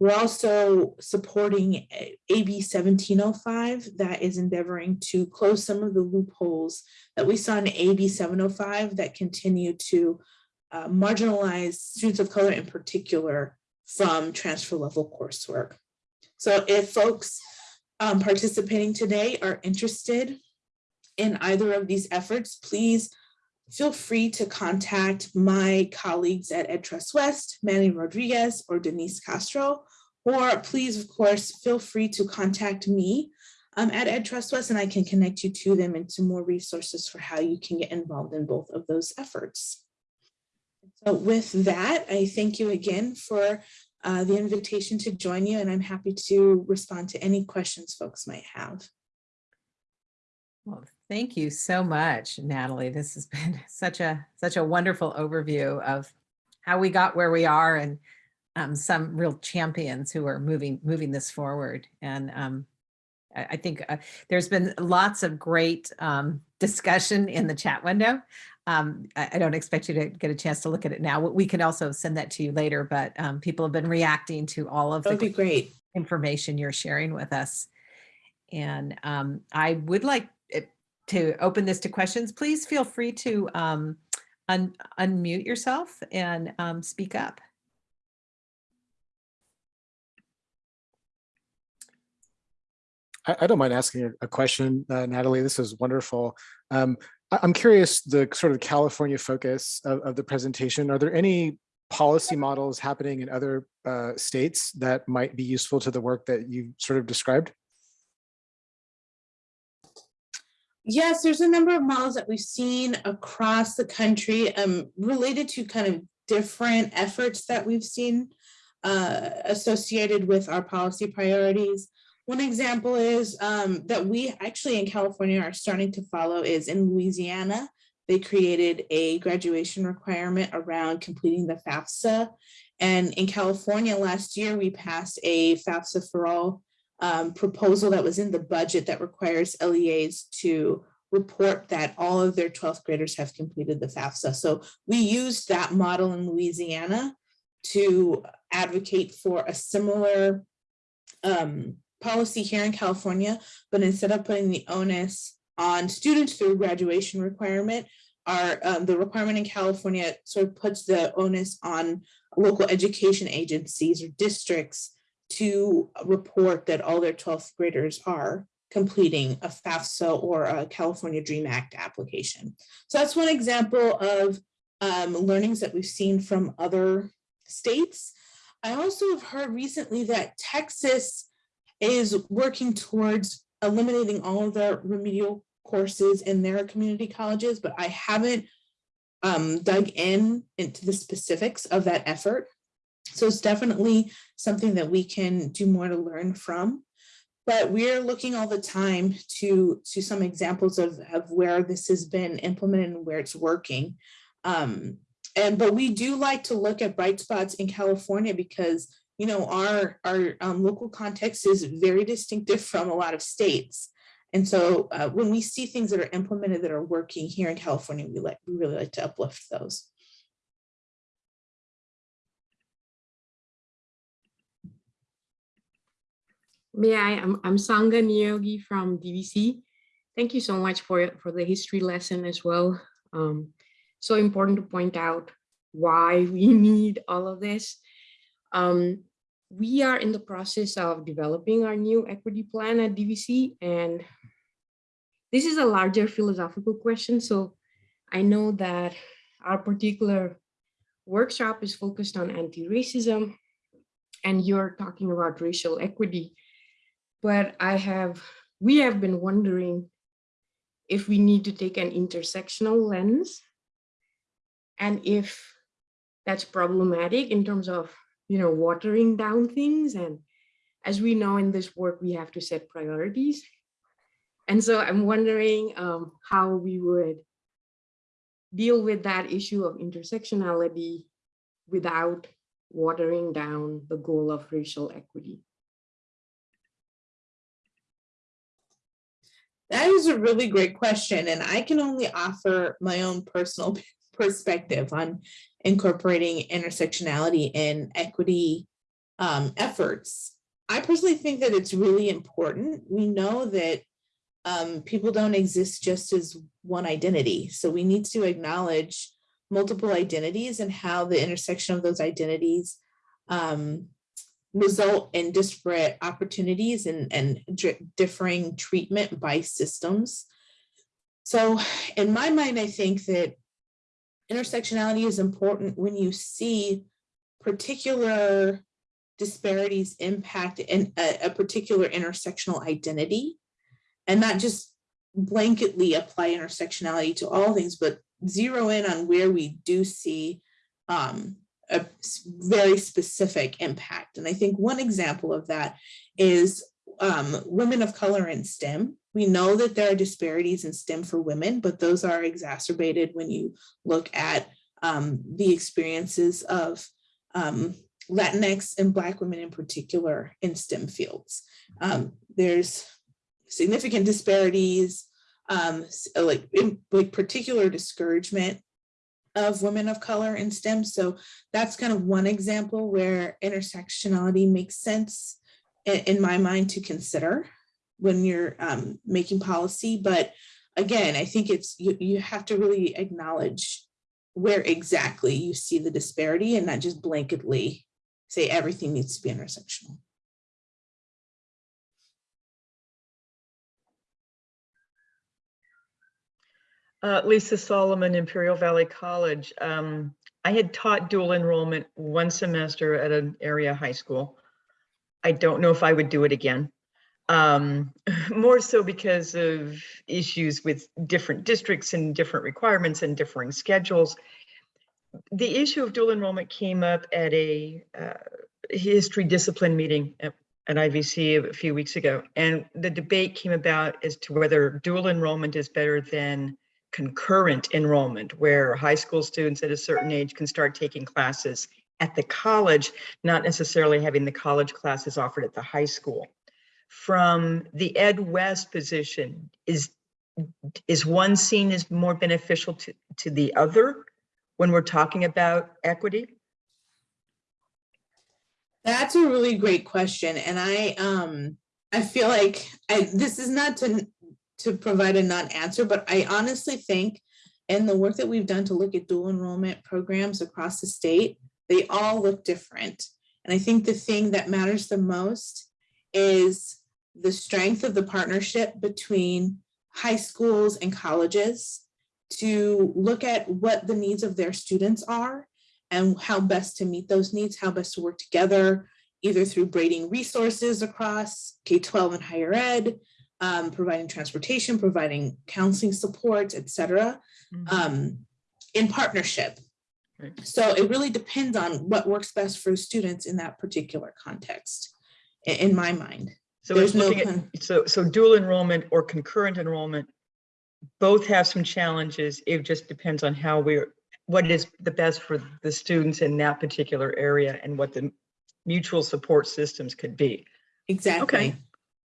We're also supporting AB 1705 that is endeavoring to close some of the loopholes that we saw in AB 705 that continue to uh, marginalize students of color in particular from transfer level coursework. So if folks um, participating today are interested in either of these efforts, please feel free to contact my colleagues at EdTrust West, Manny Rodriguez or Denise Castro, or please, of course, feel free to contact me um, at EdTrust West and I can connect you to them and to more resources for how you can get involved in both of those efforts. So with that, I thank you again for uh, the invitation to join you and I'm happy to respond to any questions folks might have. Well, thank you so much, Natalie. This has been such a such a wonderful overview of how we got where we are and um, some real champions who are moving moving this forward. And um, I, I think uh, there's been lots of great um, discussion in the chat window. Um, I, I, don't expect you to get a chance to look at it now. We can also send that to you later, but um, people have been reacting to all of That would the be great. information you're sharing with us. And um, I would like to open this to questions. Please feel free to um, un unmute yourself and um, speak up. I, I don't mind asking a, a question, uh, Natalie. This is wonderful. Um, I, I'm curious the sort of California focus of, of the presentation. Are there any policy models happening in other uh, states that might be useful to the work that you sort of described? Yes, there's a number of models that we've seen across the country um, related to kind of different efforts that we've seen uh, associated with our policy priorities. One example is um, that we actually in California are starting to follow is in Louisiana. They created a graduation requirement around completing the FAFSA. And in California last year, we passed a FAFSA for all um, proposal that was in the budget that requires LEAs to report that all of their 12th graders have completed the FAFSA. So we used that model in Louisiana to advocate for a similar um, policy here in California, but instead of putting the onus on students through graduation requirement, our um, the requirement in California sort of puts the onus on local education agencies or districts to report that all their 12th graders are completing a FAFSA or a California DREAM Act application. So that's one example of um, learnings that we've seen from other states. I also have heard recently that Texas is working towards eliminating all of the remedial courses in their community colleges, but I haven't um, dug in into the specifics of that effort. So it's definitely something that we can do more to learn from. But we're looking all the time to, to some examples of, of where this has been implemented and where it's working. Um, and but we do like to look at bright spots in California because you know our our um, local context is very distinctive from a lot of states. And so uh, when we see things that are implemented that are working here in California, we like we really like to uplift those. May I, I'm, I'm Sangha Niyogi from DVC. Thank you so much for, for the history lesson as well. Um, so important to point out why we need all of this. Um, we are in the process of developing our new equity plan at DVC and this is a larger philosophical question. So I know that our particular workshop is focused on anti-racism and you're talking about racial equity but I have, we have been wondering if we need to take an intersectional lens and if that's problematic in terms of, you know, watering down things. And as we know in this work, we have to set priorities. And so I'm wondering um, how we would deal with that issue of intersectionality without watering down the goal of racial equity. That is a really great question, and I can only offer my own personal perspective on incorporating intersectionality in equity um, efforts. I personally think that it's really important. We know that um, people don't exist just as one identity, so we need to acknowledge multiple identities and how the intersection of those identities um, result in disparate opportunities and, and differing treatment by systems. So in my mind, I think that intersectionality is important when you see particular disparities impact in a, a particular intersectional identity and not just blanketly apply intersectionality to all things, but zero in on where we do see um, a very specific impact. And I think one example of that is um, women of color in STEM. We know that there are disparities in STEM for women, but those are exacerbated when you look at um, the experiences of um, Latinx and Black women in particular in STEM fields. Um, there's significant disparities, um, like, in, like particular discouragement of women of color in STEM. So that's kind of one example where intersectionality makes sense in, in my mind to consider when you're um, making policy. But again, I think it's you, you have to really acknowledge where exactly you see the disparity and not just blanketly say everything needs to be intersectional. Uh, Lisa Solomon, Imperial Valley College. Um, I had taught dual enrollment one semester at an area high school. I don't know if I would do it again. Um, more so because of issues with different districts and different requirements and differing schedules. The issue of dual enrollment came up at a uh, history discipline meeting at, at IVC a few weeks ago. And the debate came about as to whether dual enrollment is better than concurrent enrollment, where high school students at a certain age can start taking classes at the college, not necessarily having the college classes offered at the high school. From the Ed West position, is, is one seen as more beneficial to, to the other when we're talking about equity? That's a really great question, and I, um, I feel like, I, this is not to, to provide a non-answer, but I honestly think in the work that we've done to look at dual enrollment programs across the state, they all look different. And I think the thing that matters the most is the strength of the partnership between high schools and colleges to look at what the needs of their students are and how best to meet those needs, how best to work together, either through braiding resources across K-12 and higher ed, um, providing transportation, providing counseling support, et cetera, um, in partnership. Right. So it really depends on what works best for students in that particular context, in my mind. So There's no looking con- at, so, so dual enrollment or concurrent enrollment, both have some challenges. It just depends on how we're, what is the best for the students in that particular area and what the mutual support systems could be. Exactly. Okay.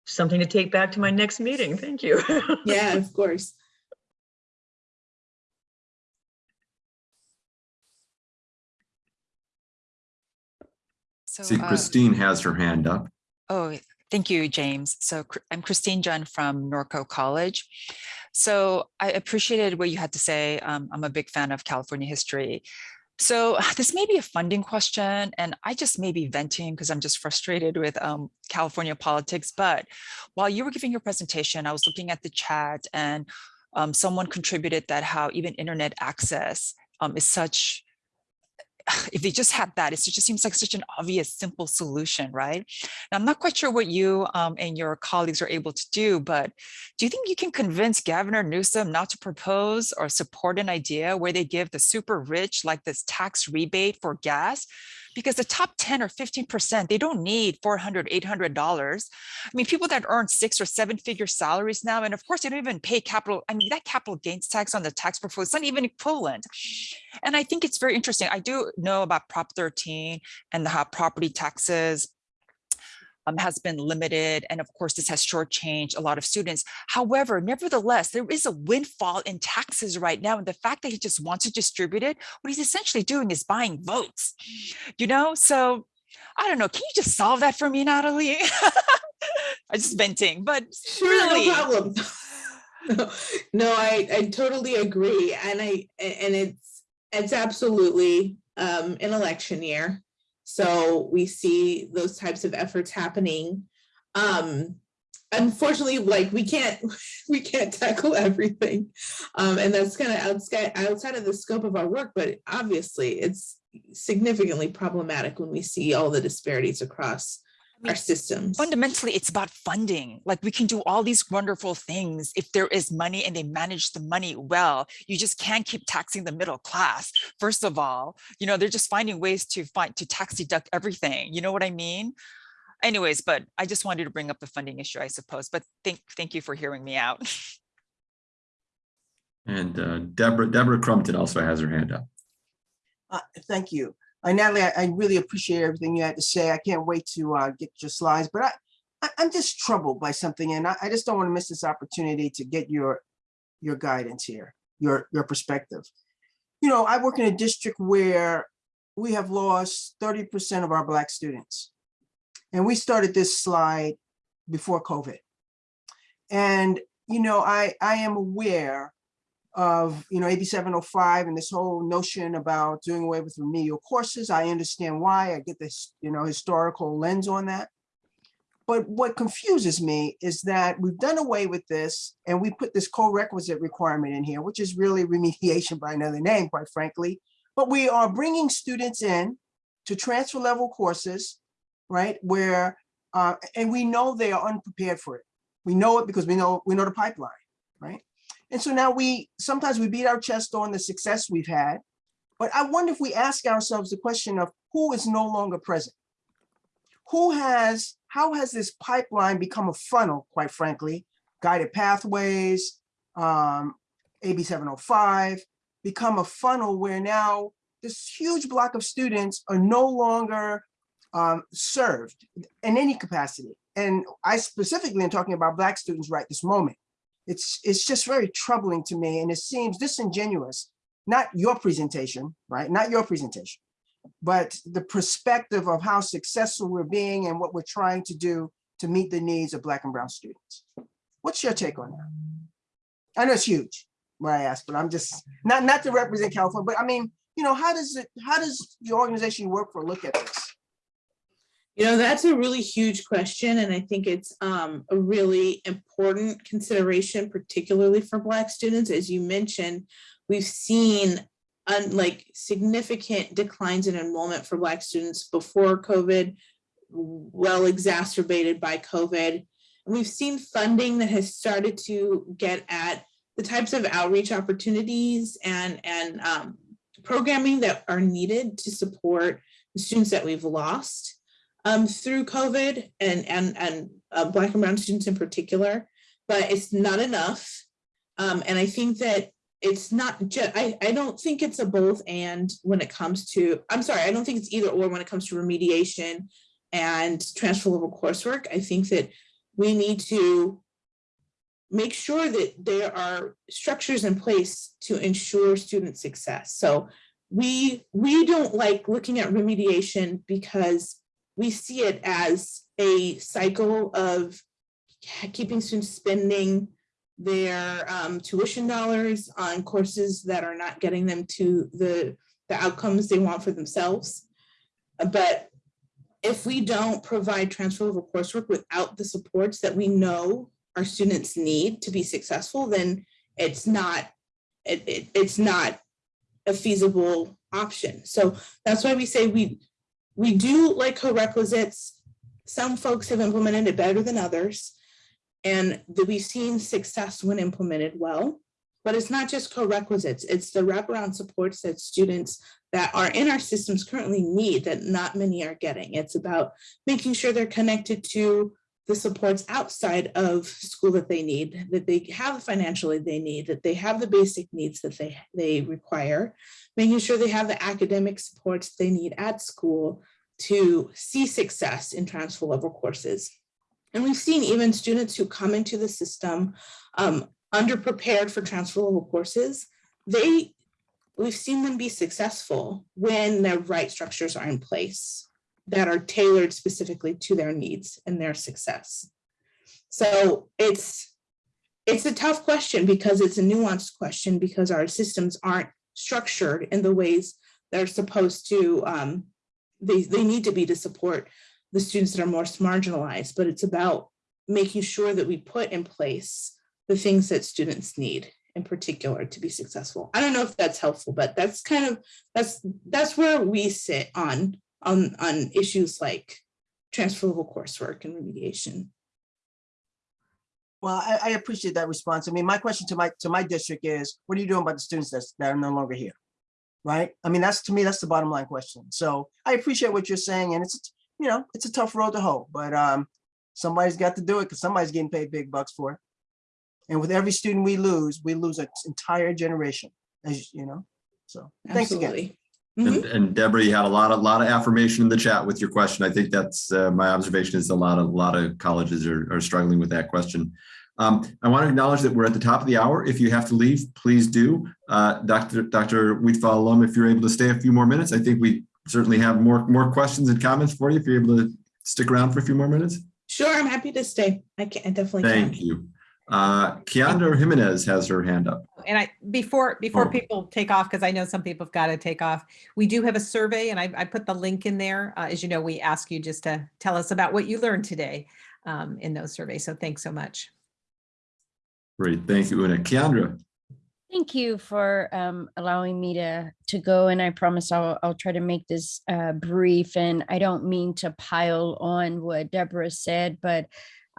Something to take back to my next meeting. Thank you. Yeah, of course. So, See, uh, Christine has her hand up. Oh, thank you, James. So I'm Christine Junn from Norco College. So I appreciated what you had to say. Um, I'm a big fan of California history. So this may be a funding question, and I just may be venting because I'm just frustrated with um, California politics. But while you were giving your presentation, I was looking at the chat and um, someone contributed that how even internet access um, is such if they just had that, it just seems like such an obvious, simple solution, right? Now, I'm not quite sure what you um, and your colleagues are able to do, but do you think you can convince Governor Newsom not to propose or support an idea where they give the super rich like this tax rebate for gas? Because the top 10 or 15%, they don't need $400, $800. I mean, people that earn six or seven figure salaries now, and of course, they don't even pay capital. I mean, that capital gains tax on the tax portfolio is not even equivalent. And I think it's very interesting. I do know about Prop 13 and how property taxes um, has been limited. And of course, this has shortchanged a lot of students. However, nevertheless, there is a windfall in taxes right now. And the fact that he just wants to distribute it, what he's essentially doing is buying votes, you know? So I don't know. Can you just solve that for me, Natalie? I'm just venting, but Sure, really, no problem. No, no, I, I totally agree. And I, and it's, it's absolutely um, an election year. So we see those types of efforts happening. Um, unfortunately, like we can't, we can't tackle everything. Um, and that's kind of outside, outside of the scope of our work, but obviously it's significantly problematic when we see all the disparities across our systems. fundamentally it's about funding like we can do all these wonderful things if there is money and they manage the money well you just can't keep taxing the middle class first of all you know they're just finding ways to find to tax deduct everything you know what i mean anyways but i just wanted to bring up the funding issue i suppose but thank thank you for hearing me out And uh, Deborah, Deborah Crumpton also has her hand up. Uh, Thank you. Uh, Natalie, I, I really appreciate everything you had to say. I can't wait to uh, get your slides, but I, I, I'm just troubled by something and I, I just don't want to miss this opportunity to get your, your guidance here, your, your perspective. You know, I work in a district where we have lost 30% of our Black students. And we started this slide before COVID. And, you know, I, I am aware of, you know, AB 705 and this whole notion about doing away with remedial courses. I understand why. I get this, you know, historical lens on that. But what confuses me is that we've done away with this and we put this co-requisite requirement in here, which is really remediation by another name, quite frankly. But we are bringing students in to transfer level courses, right, where Uh, and we know they are unprepared for it. We know it because we know, we know the pipeline, right? And so now we, sometimes we beat our chest on the success we've had. But I wonder if we ask ourselves the question of who is no longer present? Who has, how has this pipeline become a funnel, quite frankly? Guided pathways, um, AB 705, become a funnel where now this huge block of students are no longer um, served in any capacity. And I specifically am talking about Black students right this moment. It's, it's just very troubling to me and it seems disingenuous, not your presentation, right? Not your presentation, but the perspective of how successful we're being and what we're trying to do to meet the needs of Black and Brown students. What's your take on that? I know it's huge, what I asked, but I'm just, not, not to represent California, but I mean, you know, how does it, how does the organization you work for look at this? You know, that's a really huge question, and I think it's um, a really important consideration, particularly for Black students. As you mentioned, we've seen unlike significant declines in enrollment for Black students before COVID, well exacerbated by COVID. And we've seen funding that has started to get at the types of outreach opportunities and, and um, programming that are needed to support the students that we've lost um, through COVID and, and, and uh, Black and Brown students in particular, but it's not enough. Um, and I think that it's not just, I, I don't think it's a both and when it comes to, I'm sorry, I don't think it's either or when it comes to remediation and transfer level coursework. I think that we need to make sure that there are structures in place to ensure student success. So we, we don't like looking at remediation because we see it as a cycle of keeping students spending their um, tuition dollars on courses that are not getting them to the, the outcomes they want for themselves. But if we don't provide transfer level coursework without the supports that we know our students need to be successful, then it's not, it, it, it's not a feasible option. So that's why we say we, we do like co-requisites. Some folks have implemented it better than others. And we've seen success when implemented well. But it's not just co-requisites, it's the wraparound supports that students that are in our systems currently need that not many are getting. It's about making sure they're connected to the supports outside of school that they need, that they have the financial aid they need, that they have the basic needs that they, they require, making sure they have the academic supports they need at school to see success in transfer level courses. And we've seen even students who come into the system um, underprepared for transfer level courses, they, we've seen them be successful when their right structures are in place that are tailored specifically to their needs and their success. So it's, it's a tough question because it's a nuanced question because our systems aren't structured in the ways they're supposed to, um, they, they need to be to support the students that are most marginalized, but it's about making sure that we put in place the things that students need in particular to be successful. I don't know if that's helpful, but that's kind of, that's, that's where we sit on, on, on issues like transferable coursework and remediation. Well, I, I appreciate that response. I mean, my question to my, to my district is, what are you doing about the students that's, that are no longer here? Right? I mean, that's, to me, that's the bottom line question. So I appreciate what you're saying and it's, you know, it's a tough road to hoe, but um, somebody's got to do it because somebody's getting paid big bucks for it. And with every student we lose, we lose an entire generation, as you know. So thanks again. Absolutely. And, and Deborah, you had a lot of, lot of affirmation in the chat with your question. I think that's, uh, my observation is a lot of, a lot of colleges are, are struggling with that question. Um, I want to acknowledge that we're at the top of the hour. If you have to leave, please do. Uh, Dr. Dr. Wheatfall-Lum, if you're able to stay a few more minutes, I think we certainly have more, more questions and comments for you if you're able to stick around for a few more minutes. Sure, I'm happy to stay. I can, I definitely can. Thank you. Uh, Keandra Jimenez has her hand up. And I, before, before Oh. people take off, because I know some people have got to take off, we do have a survey and I, I put the link in there. Uh, as you know, we ask you just to tell us about what you learned today um, in those surveys. So thanks so much. Great, thank you, Una. Keandra, Thank you for um, allowing me to to go, and I promise I'll I'll try to make this uh, brief. And I don't mean to pile on what Deborah said, but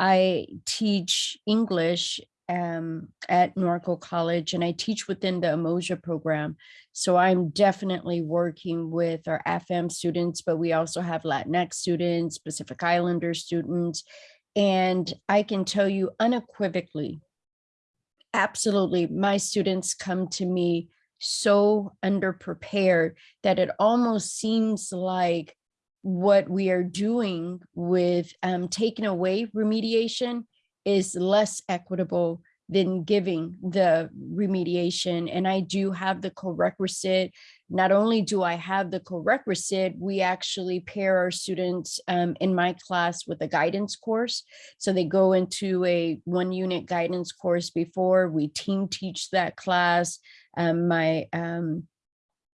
I teach English um, at Norco College, and I teach within the Umoja program. So I'm definitely working with our FM students, but we also have Latinx students, Pacific Islander students, and I can tell you unequivocally absolutely my students come to me so underprepared that it almost seems like what we are doing with um, taking away remediation is less equitable than giving the remediation. And I do have the co-requisite. Not only do I have the co-requisite, we actually pair our students um, in my class with a guidance course. So they go into a one unit guidance course before we team teach that class. Um, my um,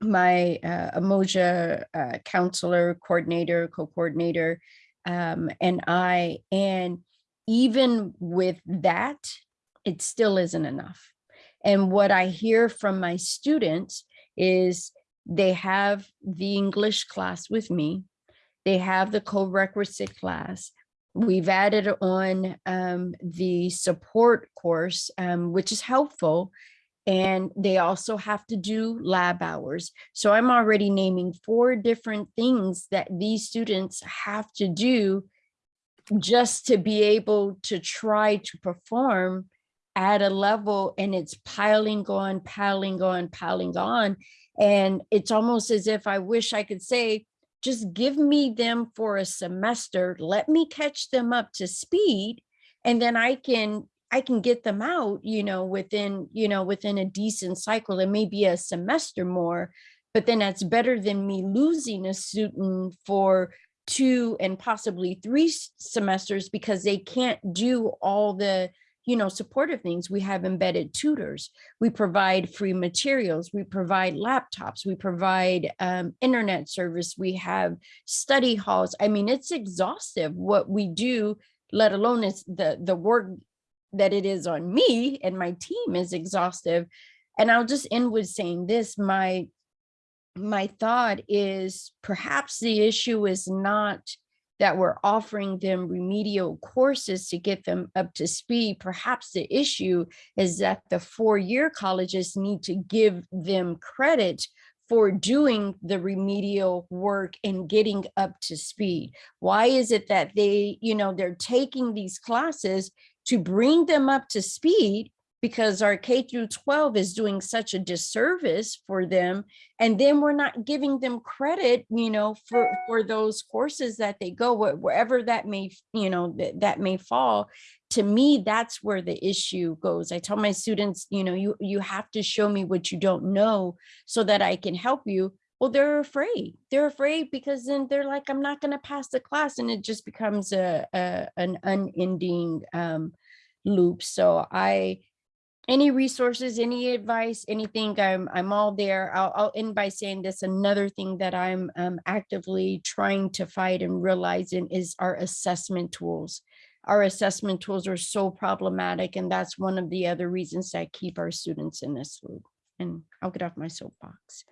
my uh, Umoja uh, counselor, coordinator, co-coordinator, um, and I, and even with that, it still isn't enough. And what I hear from my students is they have the English class with me. They have the co-requisite class. We've added on um, the support course, um, which is helpful. And they also have to do lab hours. So I'm already naming four different things that these students have to do just to be able to try to perform at a level and it's piling on, piling on, piling on. And it's almost as if I wish I could say, just give me them for a semester, let me catch them up to speed, and then I can I can get them out, you know, within, you know, within a decent cycle. It may be a semester more, but then that's better than me losing a student for two and possibly three semesters because they can't do all the you know, supportive things. We have embedded tutors. We provide free materials. We provide laptops. We provide um, internet service. We have study halls. I mean, it's exhaustive what we do, let alone it's the, the work that it is on me and my team is exhaustive. And I'll just end with saying this, my, my thought is perhaps the issue is not that we're offering them remedial courses to get them up to speed. Perhaps the issue is that the four-year colleges need to give them credit for doing the remedial work and getting up to speed. Why is it that they, you know, they're taking these classes to bring them up to speed because our K through 12 is doing such a disservice for them. And then we're not giving them credit, you know, for, for those courses that they go, wherever that may, you know, that, that may fall. To me, that's where the issue goes. I tell my students, you know, you, you have to show me what you don't know so that I can help you. Well, they're afraid. They're afraid because then they're like, I'm not going to pass the class. And it just becomes a, a an unending um, loop. So I, any resources, any advice, anything, I'm, I'm all there. I'll, I'll end by saying this. Another thing that I'm um, actively trying to fight and realizing is our assessment tools. Our assessment tools are so problematic, and that's one of the other reasons that keep our students in this loop. And I'll get off my soapbox.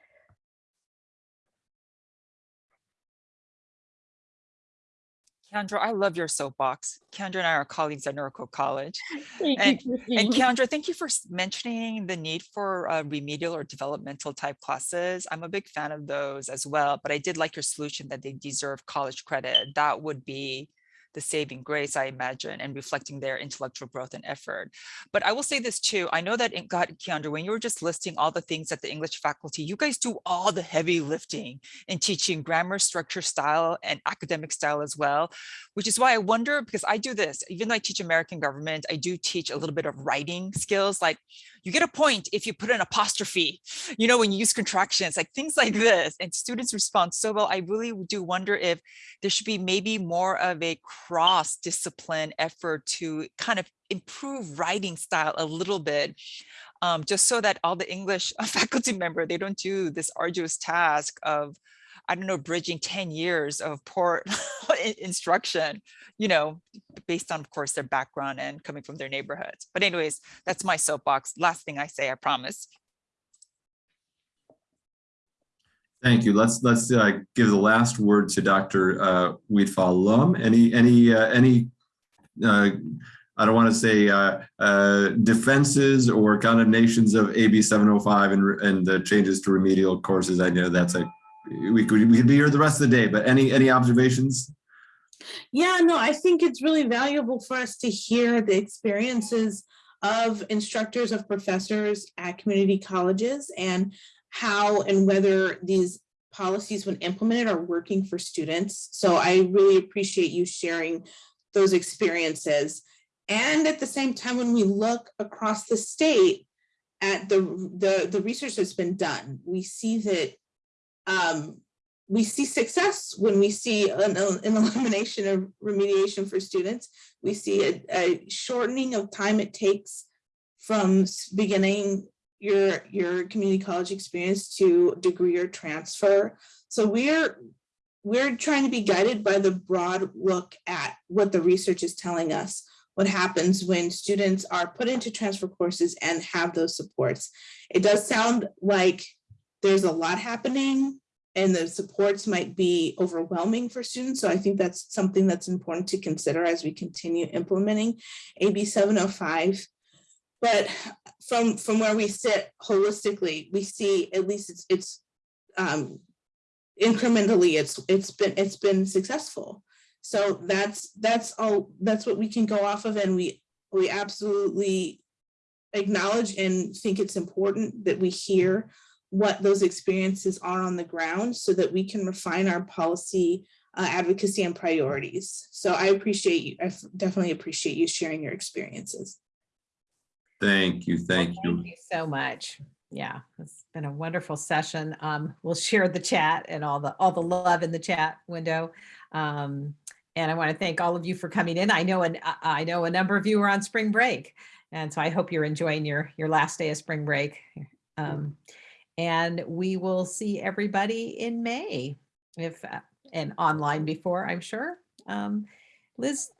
Kendra, I love your soapbox. Kendra and I are colleagues at Norco College. Thank And- you, And. Kendra, thank you for mentioning the need for uh, remedial or developmental type classes. I'm a big fan of those as well, but I did like your solution that they deserve college credit. That would be the saving grace, I imagine, and reflecting their intellectual growth and effort. But I will say this too. I know that God, Keandra, when you were just listing all the things that the English faculty, you guys do all the heavy lifting in teaching grammar, structure, style, and academic style as well, which is why I wonder, because I do this, even though I teach American government, I do teach a little bit of writing skills, like you get a point if you put an apostrophe, you know, when you use contractions, like things like this, and students respond so well. I really do wonder if there should be maybe more of a cross discipline effort to kind of improve writing style a little bit um, just so that all the English faculty member, they don't do this arduous task of I don't know, bridging 10 years of poor instruction, you know, based on, of course, their background and coming from their neighborhoods. But anyways, that's my soapbox. Last thing I say, I promise. Thank you. Let's, let's uh, give the last word to Dr. uh, Wheatfall-Lum. Any, any, uh, any, uh, I don't want to say uh, uh, defenses or condemnations of AB 705 and, and the changes to remedial courses. I know that's a, we could, we could be here the rest of the day, but any, any observations? Yeah, no, I think it's really valuable for us to hear the experiences of instructors, of professors at community colleges and how and whether these policies when implemented are working for students. So I really appreciate you sharing those experiences. And at the same time, when we look across the state at the, the, the research that's been done, we see that um, we see success when we see an, an elimination of remediation for students. We see a, a shortening of time it takes from beginning your, your community college experience to degree or transfer. So we're, we're trying to be guided by the broad look at what the research is telling us. What happens when students are put into transfer courses and have those supports. It does sound like there's a lot happening and the supports might be overwhelming for students. So I think that's something that's important to consider as we continue implementing AB 705. But from, from where we sit holistically, we see at least it's, it's um, incrementally, it's, it's been, it's been successful. So that's, that's all, that's what we can go off of and we, we absolutely acknowledge and think it's important that we hear what those experiences are on the ground so that we can refine our policy uh, advocacy and priorities. So I appreciate you, I definitely appreciate you sharing your experiences. Thank you, thank you. Thank you so much. Yeah, it's been a wonderful session. Um, we'll share the chat and all the, all the love in the chat window. Um, and I want to thank all of you for coming in. I know, and I know a number of you are on spring break. And so I hope you're enjoying your, your last day of spring break. Um, and we will see everybody in May if, uh, and online before, I'm sure. Um, Liz,